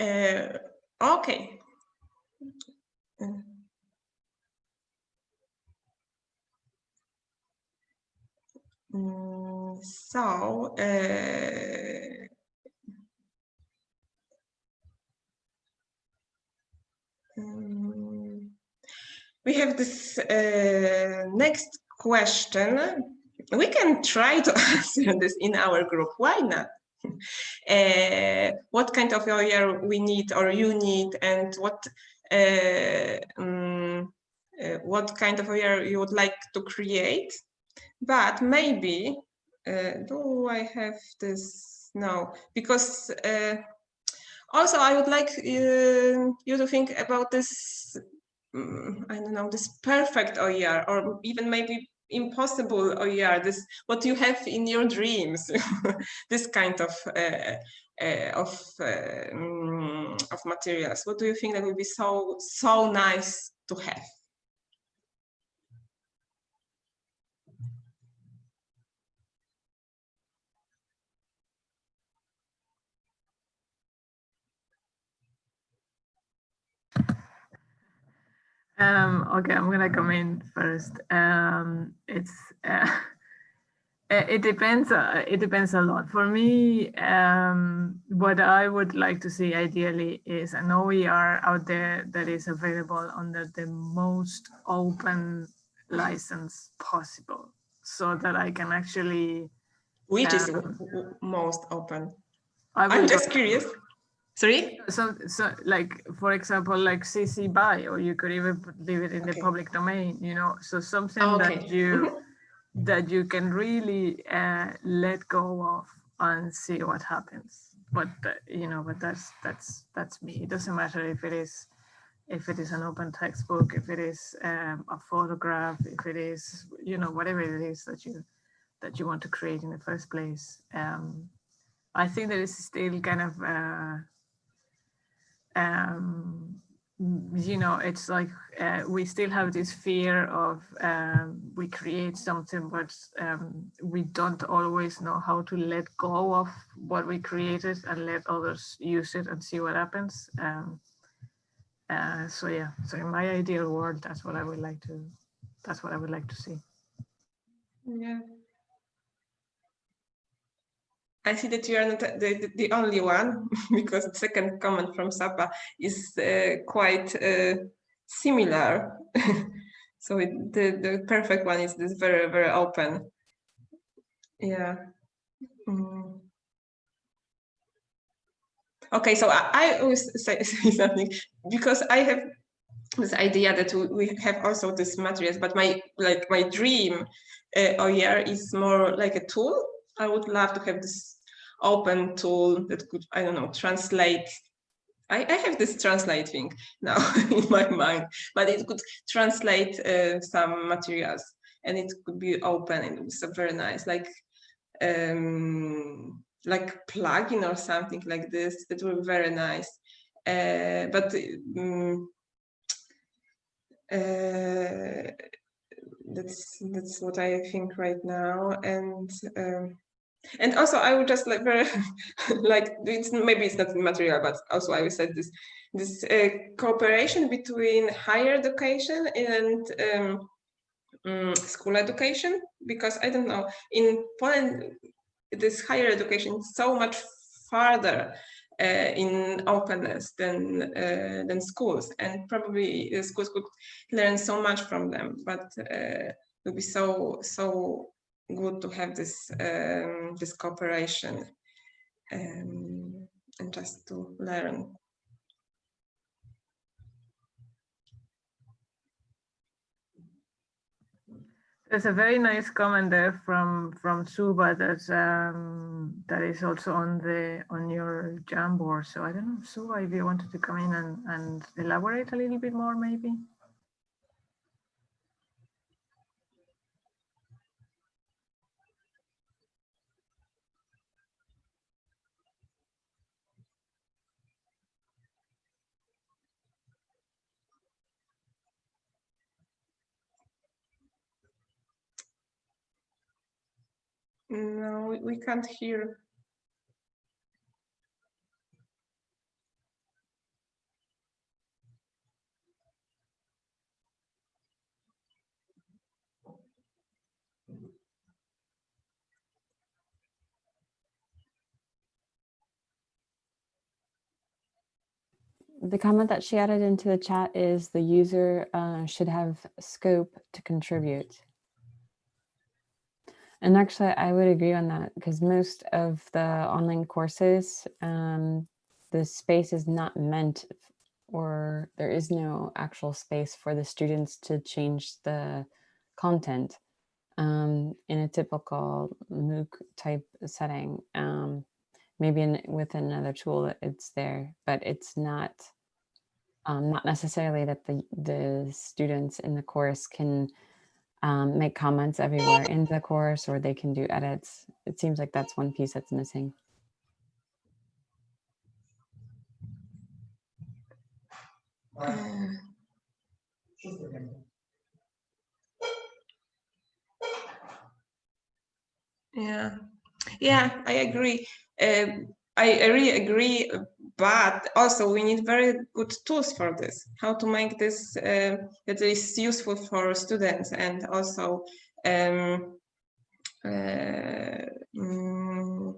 Uh, okay. Mm, so, uh, Um, we have this uh, next question. We can try to answer this in our group. Why not? Uh, what kind of OER we need or you need and what uh, um, what kind of OER you would like to create. But maybe, uh, do I have this? No, because uh, also, I would like uh, you to think about this, um, I don't know, this perfect OER or even maybe impossible OER, this what you have in your dreams, this kind of uh, uh, of um, of materials. What do you think that would be so so nice to have? Um, okay, I'm gonna come in first. Um, it's uh, it depends. Uh, it depends a lot. For me, um, what I would like to see ideally is an OER out there that is available under the most open license possible, so that I can actually. Which is um, most open? I I'm just curious. Sorry? So, so like, for example, like CC BY, or you could even leave it in the public domain, you know, so something Oh, that you, that you can really uh, let go of and see what happens. But, uh, you know, but that's, that's, that's me. It doesn't matter if it is, if it is an open textbook, if it is um, a photograph, if it is, you know, whatever it is that you, that you want to create in the first place. Um, I think there is still kind of, uh, um, you know, it's like uh, we still have this fear of um, we create something, but um, we don't always know how to let go of what we created and let others use it and see what happens. Um, uh, so yeah, so in my ideal world, that's what I would like to, that's what I would like to see. Yeah. I see that you are not the, the, only one because the second comment from Sapa is uh, quite uh, similar. so it, the the perfect one is this very very open. Yeah. Mm. Okay, so I, always say, say something because I have this idea that we, have also these materials, but my like my dream uh, OER is more like a tool. I would love to have this open tool that could, I don't know, translate. I, I have this translating now in my mind, but it could translate uh, some materials and it could be open and it's very nice, like um, like plugin or something like this. It would be very nice. Uh, but um, uh, that's that's what I think right now. And um, and also I would just like very like it's maybe it's not material, but also I would say this this uh, cooperation between higher education and um, um, school education because I don't know in Poland this higher education is so much farther uh, in openness than uh, than schools and probably uh, schools could learn so much from them but uh, it would be so so good to have this um, this cooperation um, and just to learn There's a very nice comment there from from Suba that um, that is also on the on your Jamboard. So I don't know, Suba, if you wanted to come in and, and elaborate a little bit more, maybe. No we, can't hear The comment that she added into the chat is the user uh, should have scope to contribute. And actually, I would agree on that because most of the online courses, um, the space is not meant or there is no actual space for the students to change the content um, in a typical MOOC type setting. Um, maybe in, with another tool it's there, but it's not um, not necessarily that the the students in the course can um, make comments everywhere in the course or they can do edits. It seems like that's one piece that's missing. Uh, yeah yeah i agree um, I, I really agree but also we need very good tools for this how to make this uh, that is useful for students and also um, uh, mm,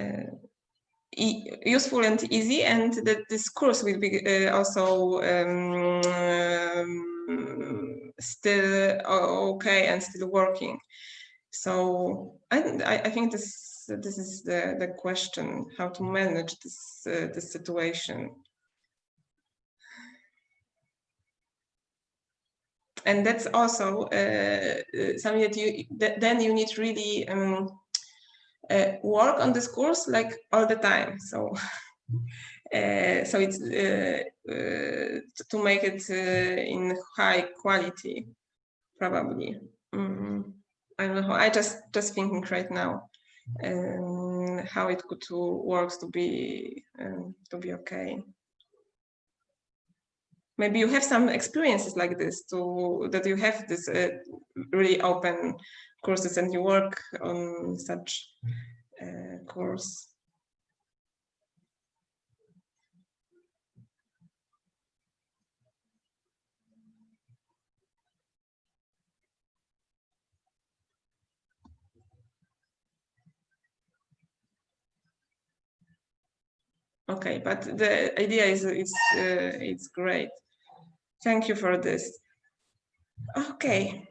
uh, e useful and easy and that this course will be uh, also um, still okay and still working. So I I think this this is the the question how to manage this uh, this situation. And that's also uh, uh, something that you that then you need really um, uh, work on this course like all the time. So uh, so it's uh, uh, to make it uh, in high quality probably. Mm, i don't know i just just thinking right now um, how it could to works to be um, to be okay. Maybe you have some experiences like this to that you have this uh, really open courses and you work on such uh, course okay but the idea is it's uh, it's great thank you for this. Okay,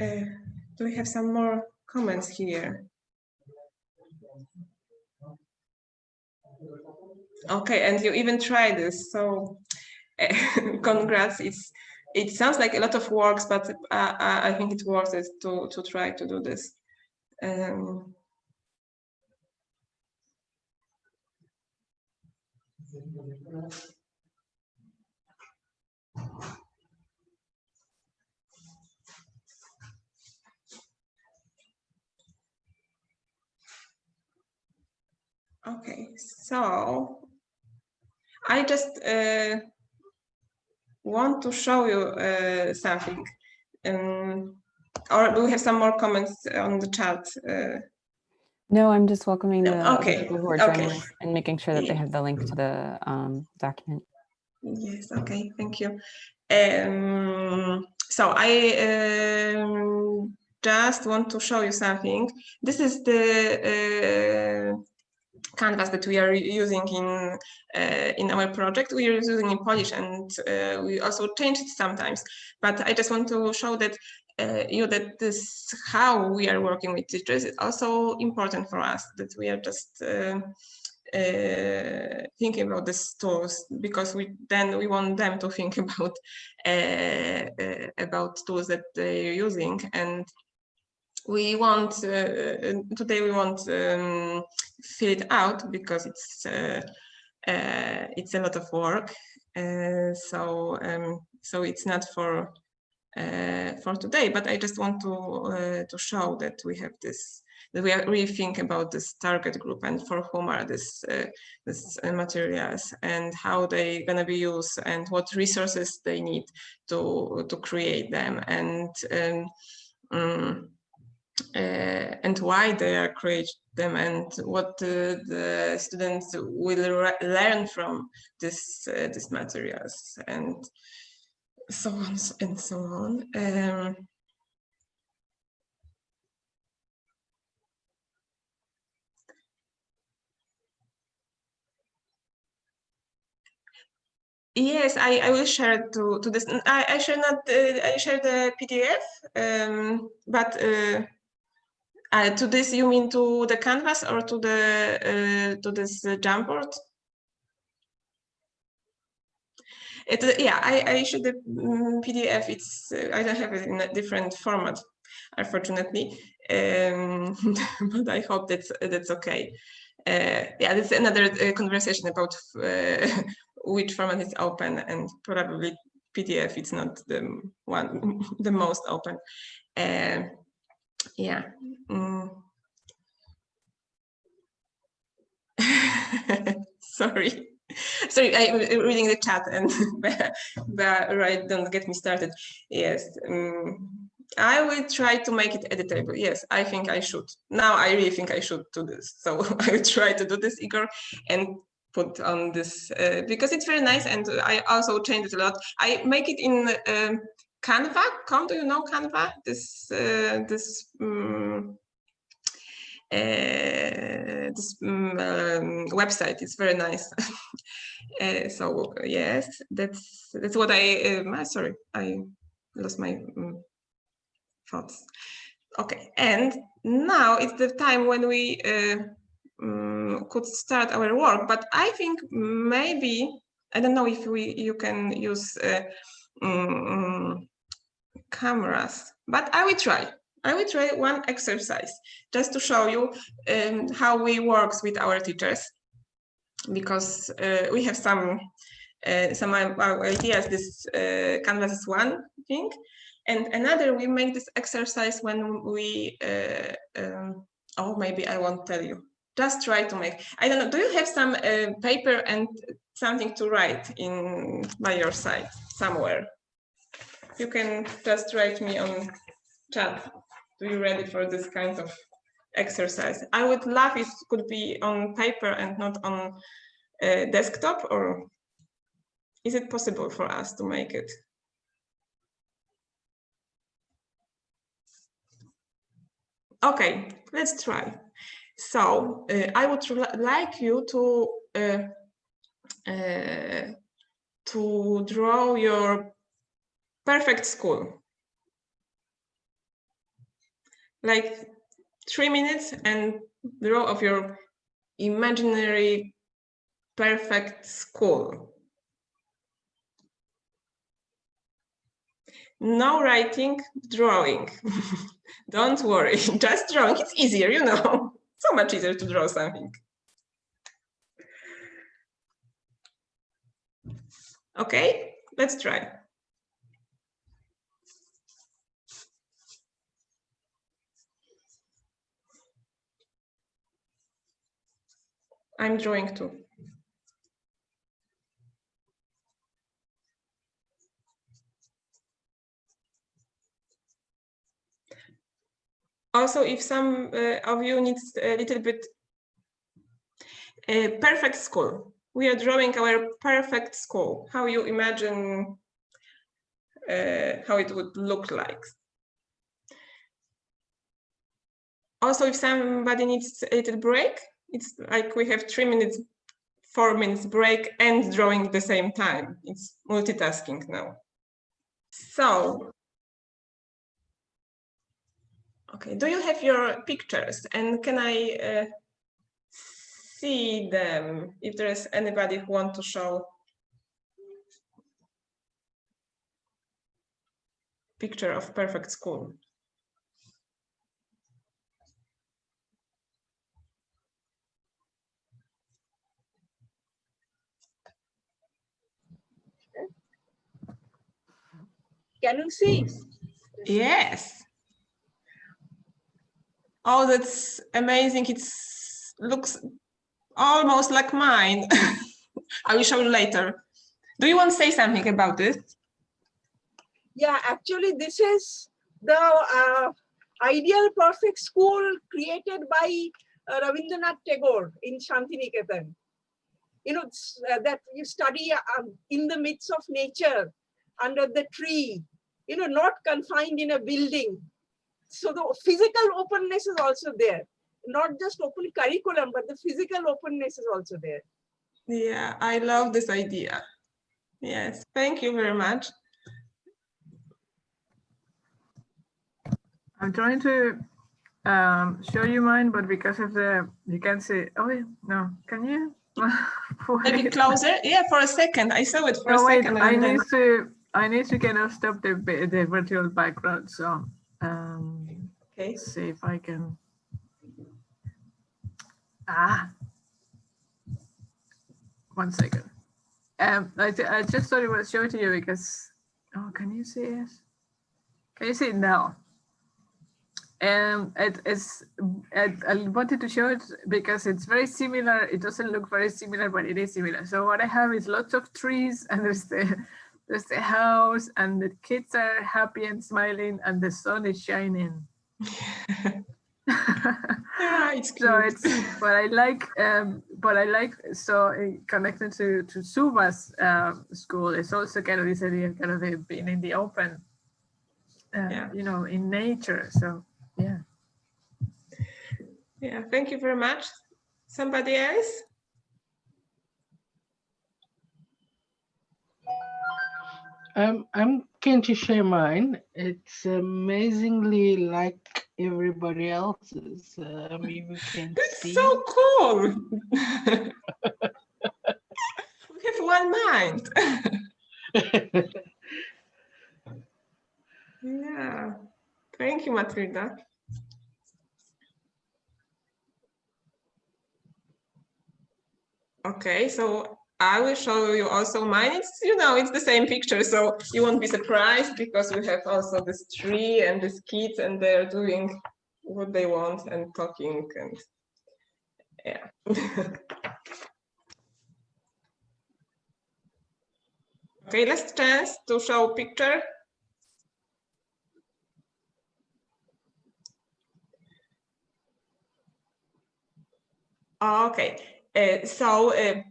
uh, do we have some more comments here? Okay, and you even tried this, so uh, congrats. It's it sounds like a lot of works, but uh, I I think it's worth it to to try to do this. Um, Okay, so I just uh, want to show you uh, something. Um, or do we have some more comments on the chat? Uh, No, I'm just welcoming the okay, people who are okay. joining us and making sure that they have the link to the um, document. Yes, okay, thank you. Um, so I um, just want to show you something. This is the uh, canvas that we are using in uh, in our project. We are using in Polish and uh, we also change it sometimes. But I just want to show that uh, you that this how we are working with teachers is also important for us. That we are just uh, uh, thinking about these tools because we then we want them to think about uh, uh, about tools that they're using and we want uh, today we want um, fill it out because it's it's a lot of work so um, so it's not for uh, for today but I just want to uh, to show that we have this that we really think about this target group and for whom are this uh, this uh, materials and how they gonna be used and what resources they need to to create them and um, um, and why they are create them and what the students will learn from this uh, these materials. And so on and so on. Um, Yes, I, I will share to to this. I, I share not uh, I share the PDF, um, but uh, uh, to this you mean to the canvas or to the uh, to this uh, Jamboard? It, yeah, I, I share the mm, PDF. It's uh, I don't have it in a different format, unfortunately, um, but I hope that's that's okay. Uh, yeah, that's another uh, conversation about uh, which format is open and probably PDF it's not the one the most open. Uh, yeah. Mm. Sorry. Sorry, I'm reading the chat and but right, don't get me started. Yes. um, I will try to make it editable. Yes, I think I should. Now I really think I should do this. So I will try to do this, Igor, and put on this uh, because it's very nice and I also change it a lot. I make it in um, Canva. Come, do you know Canva? This uh, this um, uh, this um, um, website is very nice. uh, so yes, that's that's what I. Um, ah, sorry, I lost my um, thoughts. Okay, and now it's the time when we uh, um, could start our work. But I think maybe I don't know if we you can use uh, cameras, but I will try. I will try one exercise just to show you um, how we works with our teachers because uh, we have some uh, some ideas. This uh, canvas is one thing, and another we make this exercise when we. Uh, um, oh, maybe I won't tell you. Just try to make. I don't know. Do you have some uh, paper and something to write in by your side somewhere? You can just write me on chat. Do you ready for this kind of exercise? I would love if it could be on paper and not on uh, desktop or is it possible for us to make it? Okay, let's try. So uh, I would like you to uh, uh, to draw your perfect school. Like three minutes and draw of your imaginary perfect school. No writing, drawing. Don't worry, just drawing. It's easier, you know. So much easier to draw something. Okay, let's try. I'm drawing too. Also, if some uh, of you needs a little bit a perfect school, we are drawing our perfect school, how you imagine uh, how it would look like. Also, if somebody needs a little break, it's like we have three minutes, four minutes break and drawing at the same time. It's multitasking now. So, okay, do you have your pictures and can I uh, see them if there is anybody who want to show picture of perfect school? Can you see? Yes. Oh, that's amazing. It looks almost like mine. I will show you later. Do you want to say something about this? Yeah, actually, this is the uh, ideal perfect school created by uh, Rabindranath Tagore in Shantiniketan. You know, uh, that you study um, in the midst of nature, under the tree, you know, not confined in a building. So the physical openness is also there, not just open curriculum, but the physical openness is also there. Yeah, I love this idea. Yes, thank you very much. I'm trying to um, show you mine, but because of the, you can see, oh, yeah, no, can you? Maybe closer? Yeah, for a second. I saw it for no, a wait, second. I and then- need to, I need to kind of stop the, the virtual background, so, um, Okay. see if I can. Ah. One second. Um, I, I just thought it was showing to you because, oh, can you see it? Can you see it now? Um, it is, I, I wanted to show it because it's very similar. It doesn't look very similar, but it is similar. So what I have is lots of trees and there's the, there's the house and the kids are happy and smiling and the sun is shining. Yeah, it's so it's but I like um but I like so uh, connected to to Suva's um, school it's also kind of this idea of kind of being in the open uh, Yeah. you know in nature so yeah Yeah, thank you very much. Somebody else? Um, I'm going to share mine. It's amazingly like everybody else's. Um, you can It's see. so cool. we have one mind. yeah. Thank you, Matilda. Okay, so I will show you also mine. It's, you know, it's the same picture, so you won't be surprised because we have also this tree and these kids and they're doing what they want and talking and yeah. okay, last chance to show picture. Okay, uh, so uh,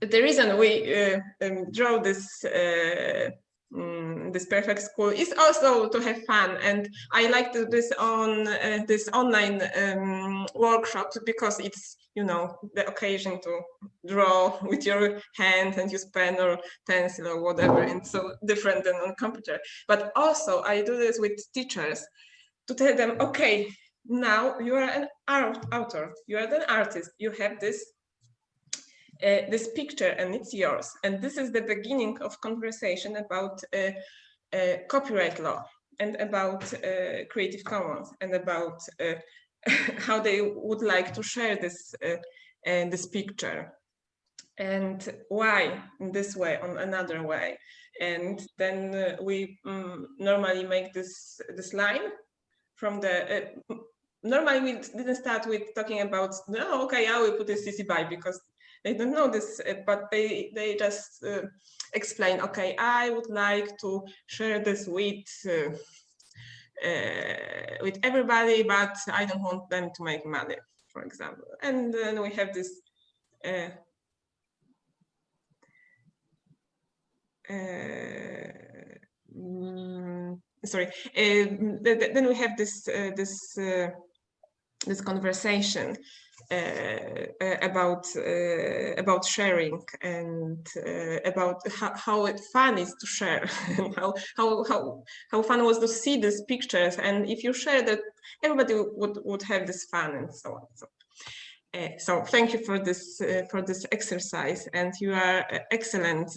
the reason we uh, um, draw this uh, mm, this perfect school is also to have fun. And i like to this on uh, this online um, workshops because it's you know the occasion to draw with your hand and use pen or pencil or whatever. And so different than on computer. But also i do this with teachers to tell them okay now you are an art author. You are an artist. You have this uh, this picture and it's yours. And this is the beginning of conversation about uh, uh, copyright law and about uh, Creative Commons and about uh, how they would like to share this, uh, this picture and why in this way on another way. And then we um, normally make this, this line from the normally we didn't start with talking about no okay i will put a cc by because they don't know this, uh, but they, they just uh, explain, okay, I would like to share this with uh, uh, with everybody, but I don't want them to make money, for example. And then we have this uh, uh, mm, sorry. Uh, th then we have this this this conversation about uh, about sharing and about how, how fun is to share. How how how how fun was to see these pictures. And if you share that everybody would would have this fun and so on. So uh, so thank you for this uh, for this exercise. And you are uh, excellent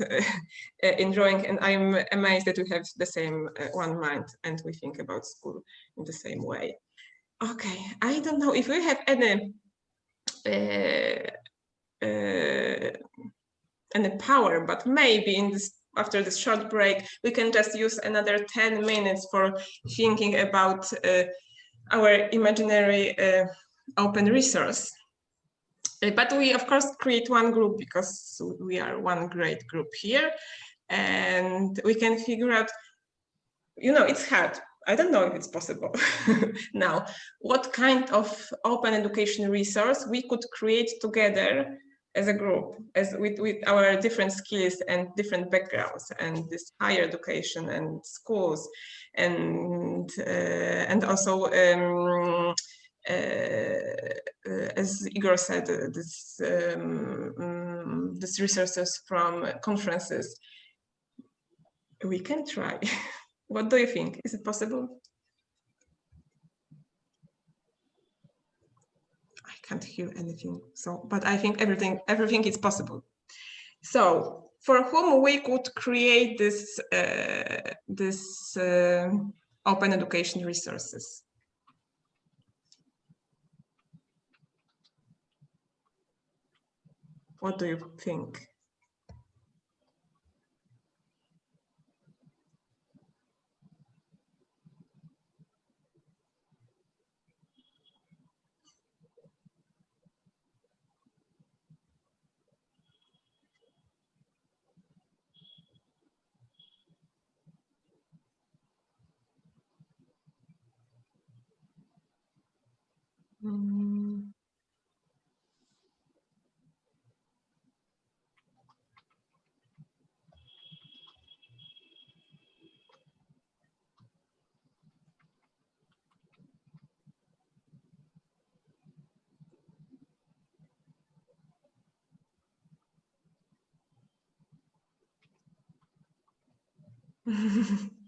drawing. And I'm amazed that we have the same one mind and we think about school in the same way. Okay, I don't know if we have any uh, uh, any power, but maybe in this after this short break, we can just use another 10 minutes for thinking about uh, our imaginary uh, open resource. Uh, but we, of course, create one group because we are one great group here. And we can figure out, you know, it's hard. I don't know if it's possible now, what kind of open education resource we could create together as a group, as with, with our different skills and different backgrounds and this higher education and schools and uh, and also um, uh, as Igor said, uh, this um, um, this resources from conferences. We can try. What do you think? Is it possible? I can't hear anything. So, but I think everything everything is possible. So, for whom we could create this uh, this uh, open education resources. What do you think? Mm.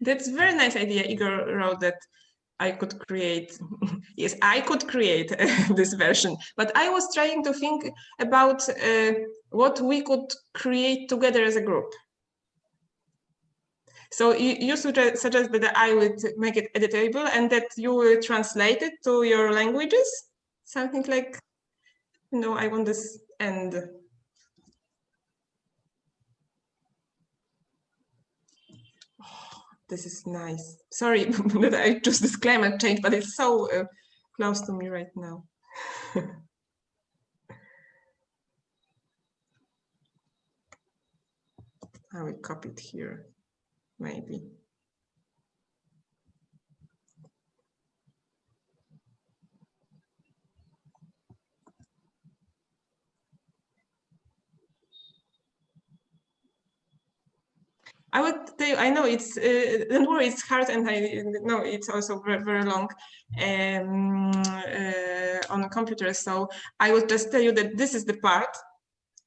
That's a very nice idea. Igor wrote that I could create, yes, I could create this version, but I was trying to think about uh, what we could create together as a group. So you, you suggest, suggest that I would make it editable and that you will translate it to your languages? Something like, no, I want this end this is nice. Sorry that I choose this climate change, but it's so uh, close to me right now. I will copy it here, maybe. I would tell you, I know it's, uh, don't worry, it's hard and I know it's also very, very long um, uh, on a computer. So I would just tell you that this is the part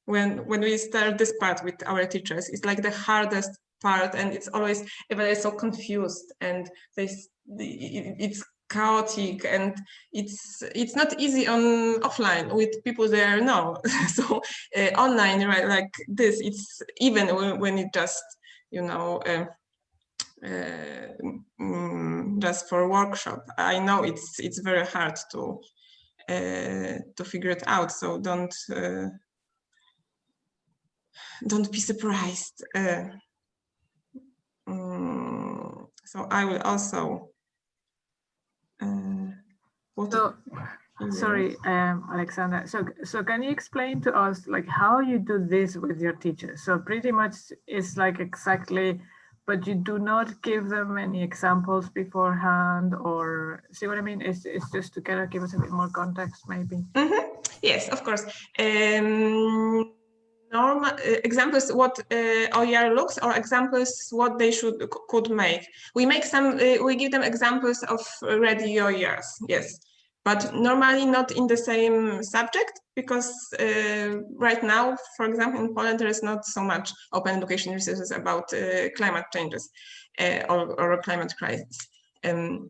when, when we start this part with our teachers, it's like the hardest part and it's always, everybody's so confused and they, it's chaotic and it's it's not easy on offline with people there now so uh, online right like this it's even when, when it just you know mm, just for workshop. I know it's it's very hard to uh, to figure it out so don't uh, don't be surprised mm, so i will also uh, So, sorry, um, Alexander. So, so can you explain to us like how you do this with your teachers? So pretty much it's like exactly, but you do not give them any examples beforehand or see what I mean? It's, it's just to kind of give us a bit more context maybe. Mm -hmm. Yes, of course. Um, normal uh, examples what uh, OER looks or examples what they should could make. We make some, uh, we give them examples of ready OERs, yes, but normally not in the same subject because uh, right now, for example, in Poland, there is not so much open education resources about uh, climate changes uh, or, or climate crisis. Um,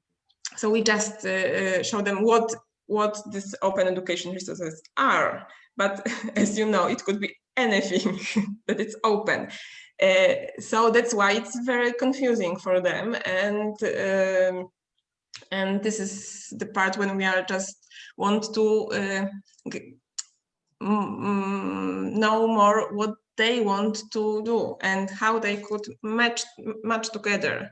so we just show them what what these open education resources are. But as you know, it could be anything that it's open. Uh, so that's why it's very confusing for them. And um, and this is the part when we are just want to uh, know more what they want to do and how they could match match together.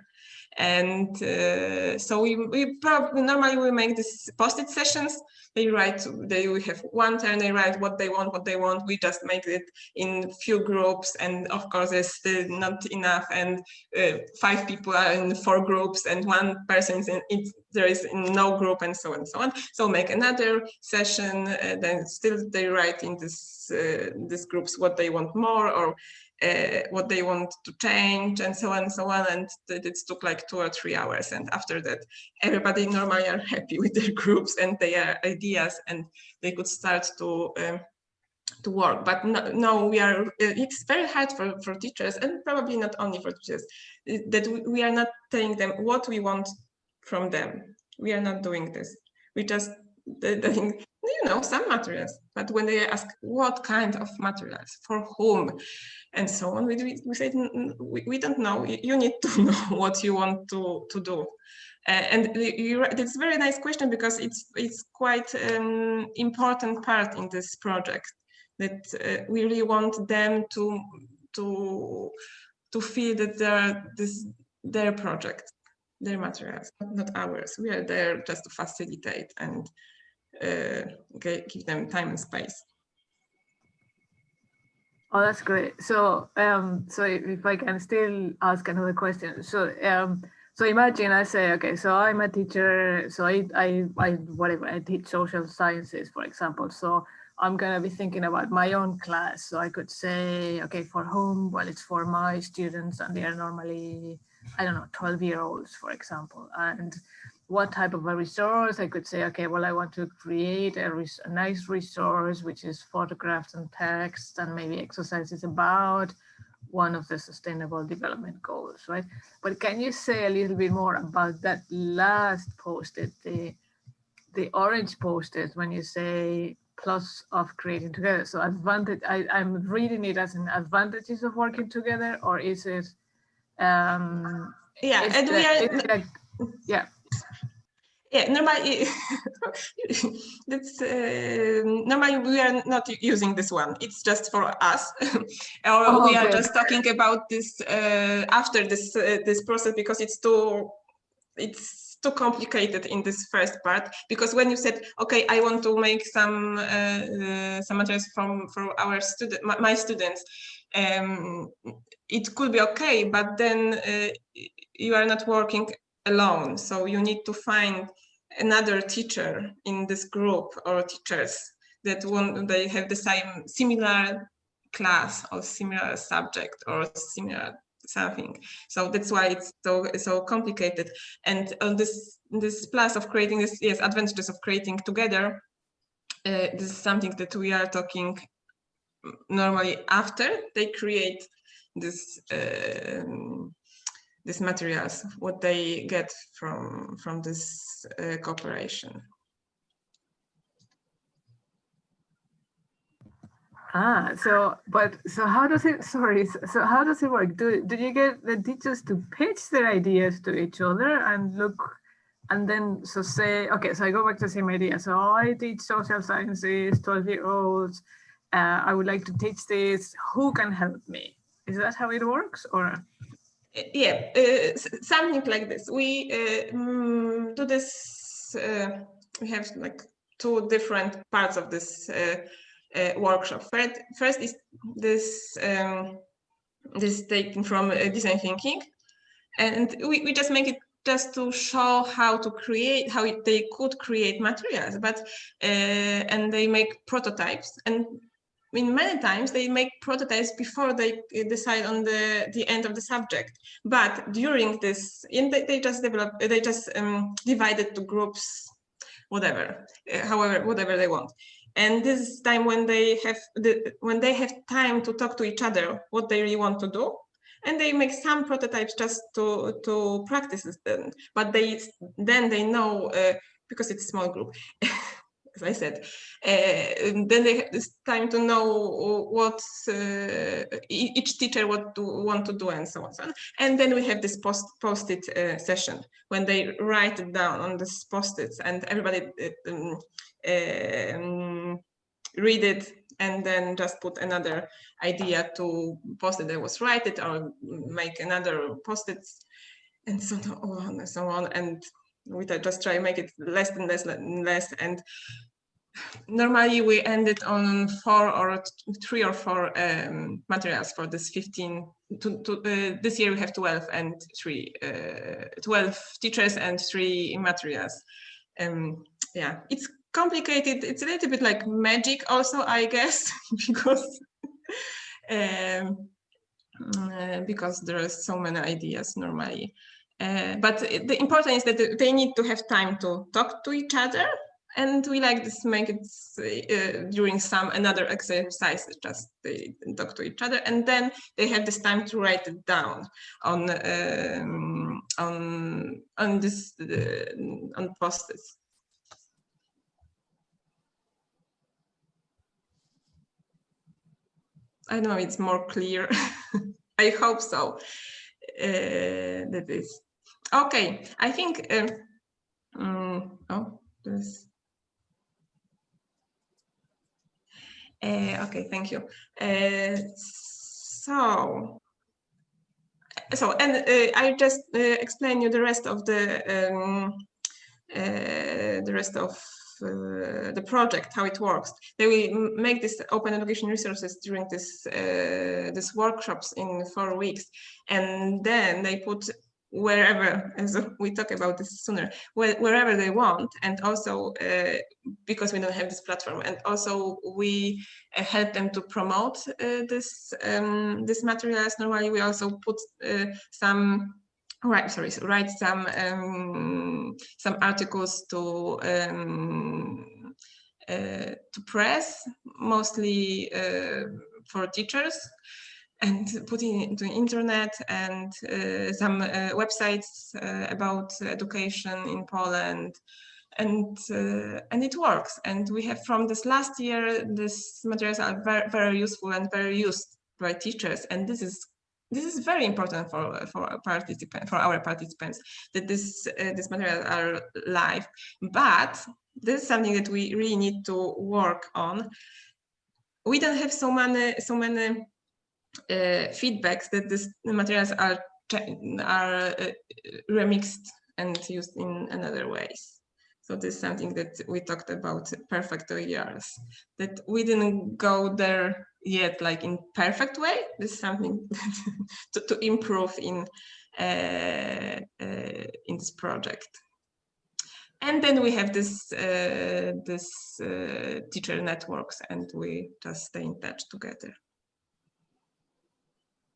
And uh, so we, we probably normally we make these post-it sessions they write they we have one turn they write what they want what they want. We just make it in few groups and of course it's still not enough and uh, five people are in four groups and one person is in it there is no group and so on and so on. So make another session uh, then still they write in this uh, these groups what they want more or uh, what they want to change and so on and so on. And it took like two or three hours. And after that everybody normally are happy with their groups and their ideas and they could start to um, to work. But no, no, we are it's very hard for for teachers and probably not only for teachers that we are not telling them what we want from them. We are not doing this. We just doing you know some materials but when they ask what kind of materials for whom and so on. We, we said, we, we don't know, you need to know what you want to, to do. Uh, and you, it's a very nice question because it's it's quite an um, important part in this project that uh, we really want them to to to feel that they're this their project, their materials, not ours. We are there just to facilitate and uh, give them time and space. Oh, that's great. So, um, so if I can still ask another question. So, um, so imagine I say, okay, so I'm a teacher, so I, I, I, whatever, I teach social sciences, for example. So I'm gonna be thinking about my own class. So I could say, okay, for whom? Well, it's for my students and they are normally, I don't know, 12 year olds, for example. And what type of a resource. I could say, okay, well, I want to create a, a, nice resource, which is photographs and text and maybe exercises about one of the sustainable development goals, right? But can you say a little bit more about that last post-it, the, the orange post-it when you say plus of creating together. So advantage, I, I'm reading it as an advantages of working together or is it, um, yeah, and the, we are, yeah yeah normally that's uh, normally we are not using this one. It's just for us. Or oh, we are just talking about this uh, after this uh, this process because it's too it's too complicated in this first part. Because when you said okay i want to make some uh, uh, some materials from for our student my, my students um, it could be okay but then uh, you are not working alone. So you need to find another teacher in this group or teachers that want they have the same similar class or similar subject or similar something. So that's why it's so so complicated. And on this this plus of creating this yes advantages of creating together. Uh, this is something that we are talking normally after they create this um, these materials, what they get from from this uh, cooperation. Ah, so but so how does it? Sorry, so how does it work? Do do you get the teachers to pitch their ideas to each other and look, and then so say okay, so I go back to the same idea. So I teach social sciences, twelve year olds. Uh, I would like to teach this. Who can help me? Is that how it works, or? Yeah, uh, something like this. We uh, mm, do this. Uh, we have like two different parts of this workshop. First, first is this um, this taken from design thinking, and we, we just make it just to show how to create how it, they could create materials but uh, and they make prototypes and I mean, many times they make prototypes before they decide on the the end of the subject. But during this, they, they just develop, they just um, divide it to groups, whatever, uh, however, whatever they want. And this is time when they have the when they have time to talk to each other what they really want to do, and they make some prototypes just to to practice them. But they then they know uh, because it's a small group. as I said, uh, then they have this time to know what uh, each teacher what to want to do and so on, so on. And then we have this post post-it uh, session when they write it down on this post-its and everybody um, um, read it and then just put another idea to post it that was write it or make another post-its and so on and so on and we just try to make it less and less and less. And normally we ended on four or three or four um, materials for this 15 to, to uh, this year we have 12 and three uh, 12 teachers and three materials. Um, yeah it's complicated. It's a little bit like magic also i guess because um, uh, because there are so many ideas normally uh, but the important is that they need to have time to talk to each other and we like this make it uh, during some another exercise just they talk to each other and then they have this time to write it down on um, on on this uh, on post-its I don't know, it's more clear. I hope so. Uh, that is okay. I think. Uh, um, oh, there's. Uh, okay, thank you. Uh, so, so and uh, I just explain you the rest of the um, the rest of uh, the project, how it works. They will make this open education resources during this uh, this workshops in four weeks, and then they put wherever, as we talk about this sooner, wherever they want, and also uh, because we don't have this platform, and also we uh, help them to promote uh, this um, this materials. Normally, we also put uh, some right sorry so write some um, some articles to um, uh, to press mostly for teachers and putting it into internet and uh, some uh, websites uh, about education in Poland. And uh, and it works. And we have from this last year these materials are very very useful and very used by teachers. And this is this is very important for for our participants for our participants that this uh, this material are live. But this is something that we really need to work on. We don't have so many so many feedbacks that these materials are are uh, remixed and used in another ways so this is something that we talked about perfect OERs that we didn't go there yet like in perfect way. This is something to, to improve in uh, uh, in this project. And then we have this uh, this uh, teacher networks, and we just stay in touch together.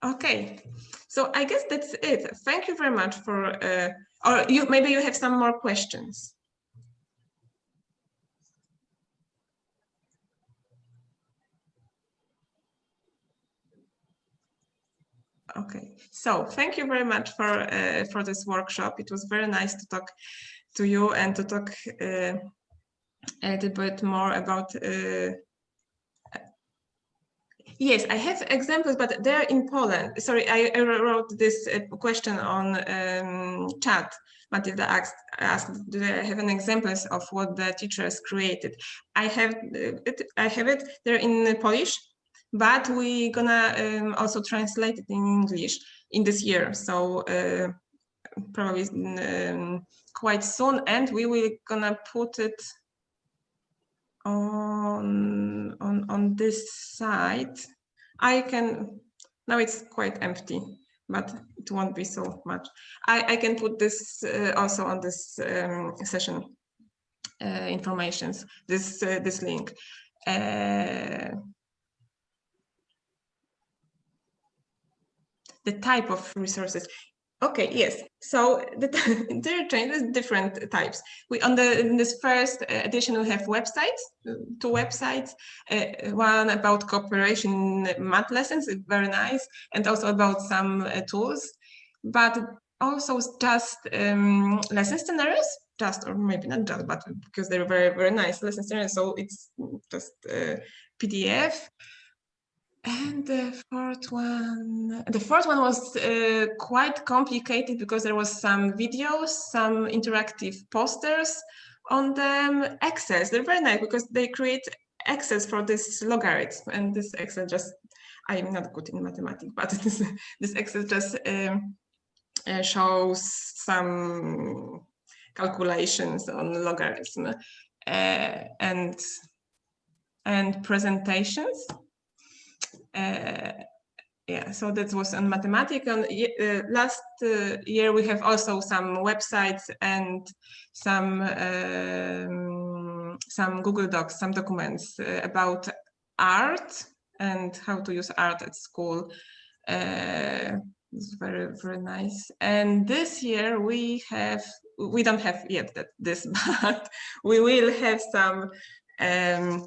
Okay, so I guess that's it. Thank you very much for, uh, or you maybe you have some more questions. Okay, so thank you very much for uh, for this workshop. It was very nice to talk to you and to talk uh, a little bit more about uh, Yes, I have examples, but they're in Poland. Sorry, I, wrote this uh, question on um, chat. Matilda asked, asked, do I have an examples of what the teachers created? I have uh, it. I have it. They're in Polish, but we're gonna um, also translate it in English in this year. So uh, probably um, quite soon, and we will gonna put it on on on this side. I can now it's quite empty but it won't be so much. I i can put this uh, also on this um, session uh, informations this uh, this link. Uh, the type of resources Okay, yes. So the, there are changes, different types. We on the in this first uh, edition we have websites, two websites, uh, one about cooperation math lessons, very nice, and also about some uh, tools, but also just um, lesson scenarios, just or maybe not just, but because they're very very nice lesson scenarios. So it's just uh, PDF and the fourth one, the fourth one was uh, quite complicated because there was some videos, some interactive posters on them. Access, they're very nice because they create access for this logarithm and this Excel just, I'm not good in mathematics, but this, this Excel just um, uh, shows some calculations on logarithm uh, and and presentations yeah, so that was on mathematics. And uh, last uh, year we have also some websites and some um, some Google Docs, some documents about art and how to use art at school. Uh, it's very very nice and this year we have we don't have yet that this but we will have some um,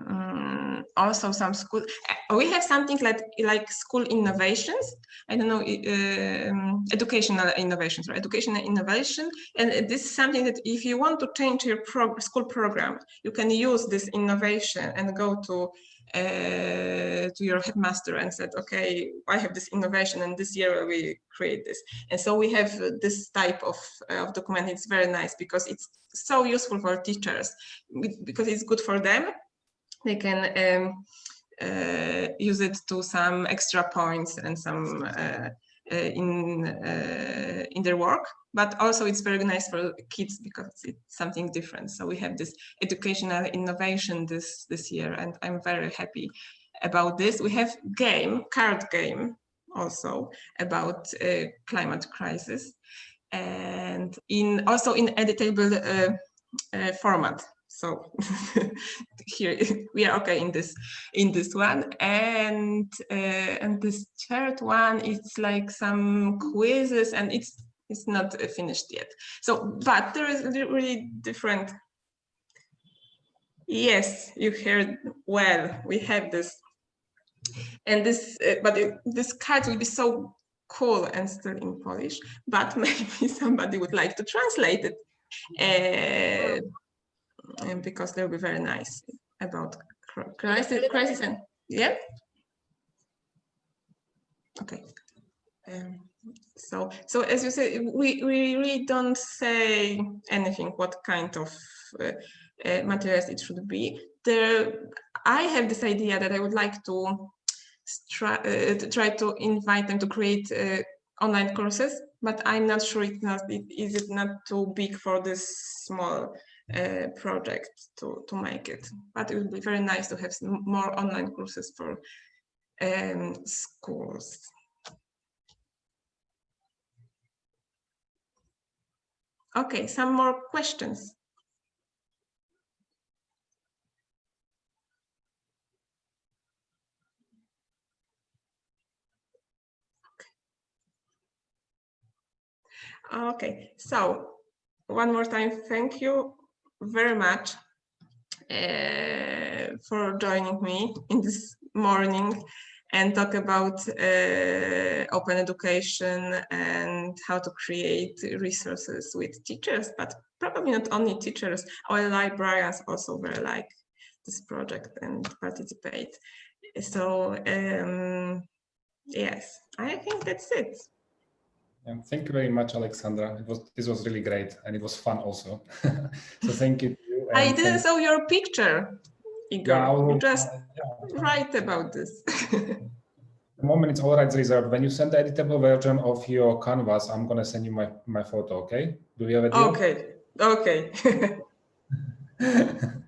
um, also some school uh, we have something like like school innovations. I don't know um, educational innovations or educational innovation. And this is something that if you want to change your prog school program you can use this innovation and go to uh, to your headmaster and said okay i have this innovation and this year we create this. And so we have this type of, of document. It's very nice because it's so useful for teachers because it's good for them they can um, uh, use it to some extra points and some uh, uh, in uh, in their work. But also it's very nice for kids because it's something different. So we have this educational innovation this this year and i'm very happy about this. We have game card game also about uh, climate crisis. And in also in editable uh, format so here we are okay in this in this one. And uh, and this third one it's like some quizzes and it's it's not finished yet. So but there is really different. Yes you heard well we have this. And this uh, but it, this card will be so cool and still in polish but maybe somebody would like to translate it. Uh, because they'll be very nice about crisis, crisis and yeah. Okay. Um, so, so as you say, we, we really don't say anything what kind of uh, uh, materials it should be. There, I have this idea that I would like to try, uh, to, try to invite them to create uh, online courses, but I'm not sure it's not, it, is it not too big for this small uh, project to, to make it. But it would be very nice to have more online courses for um, schools. Okay, some more questions. Okay, so one more time, thank you very much uh, for joining me in this morning and talk about uh, open education and how to create resources with teachers, but probably not only teachers, our librarians also very like this project and participate. So um, yes, I think that's it. Thank you very much, Alexandra. It was this was really great and it was fun also. so thank you. To you I didn't saw your picture, Igor. Yeah, will- you just uh, yeah. write about this. the moment it's all rights reserved. When you send the editable version of your canvas, I'm gonna send you my my photo. Okay? Do we have a deal? okay, okay.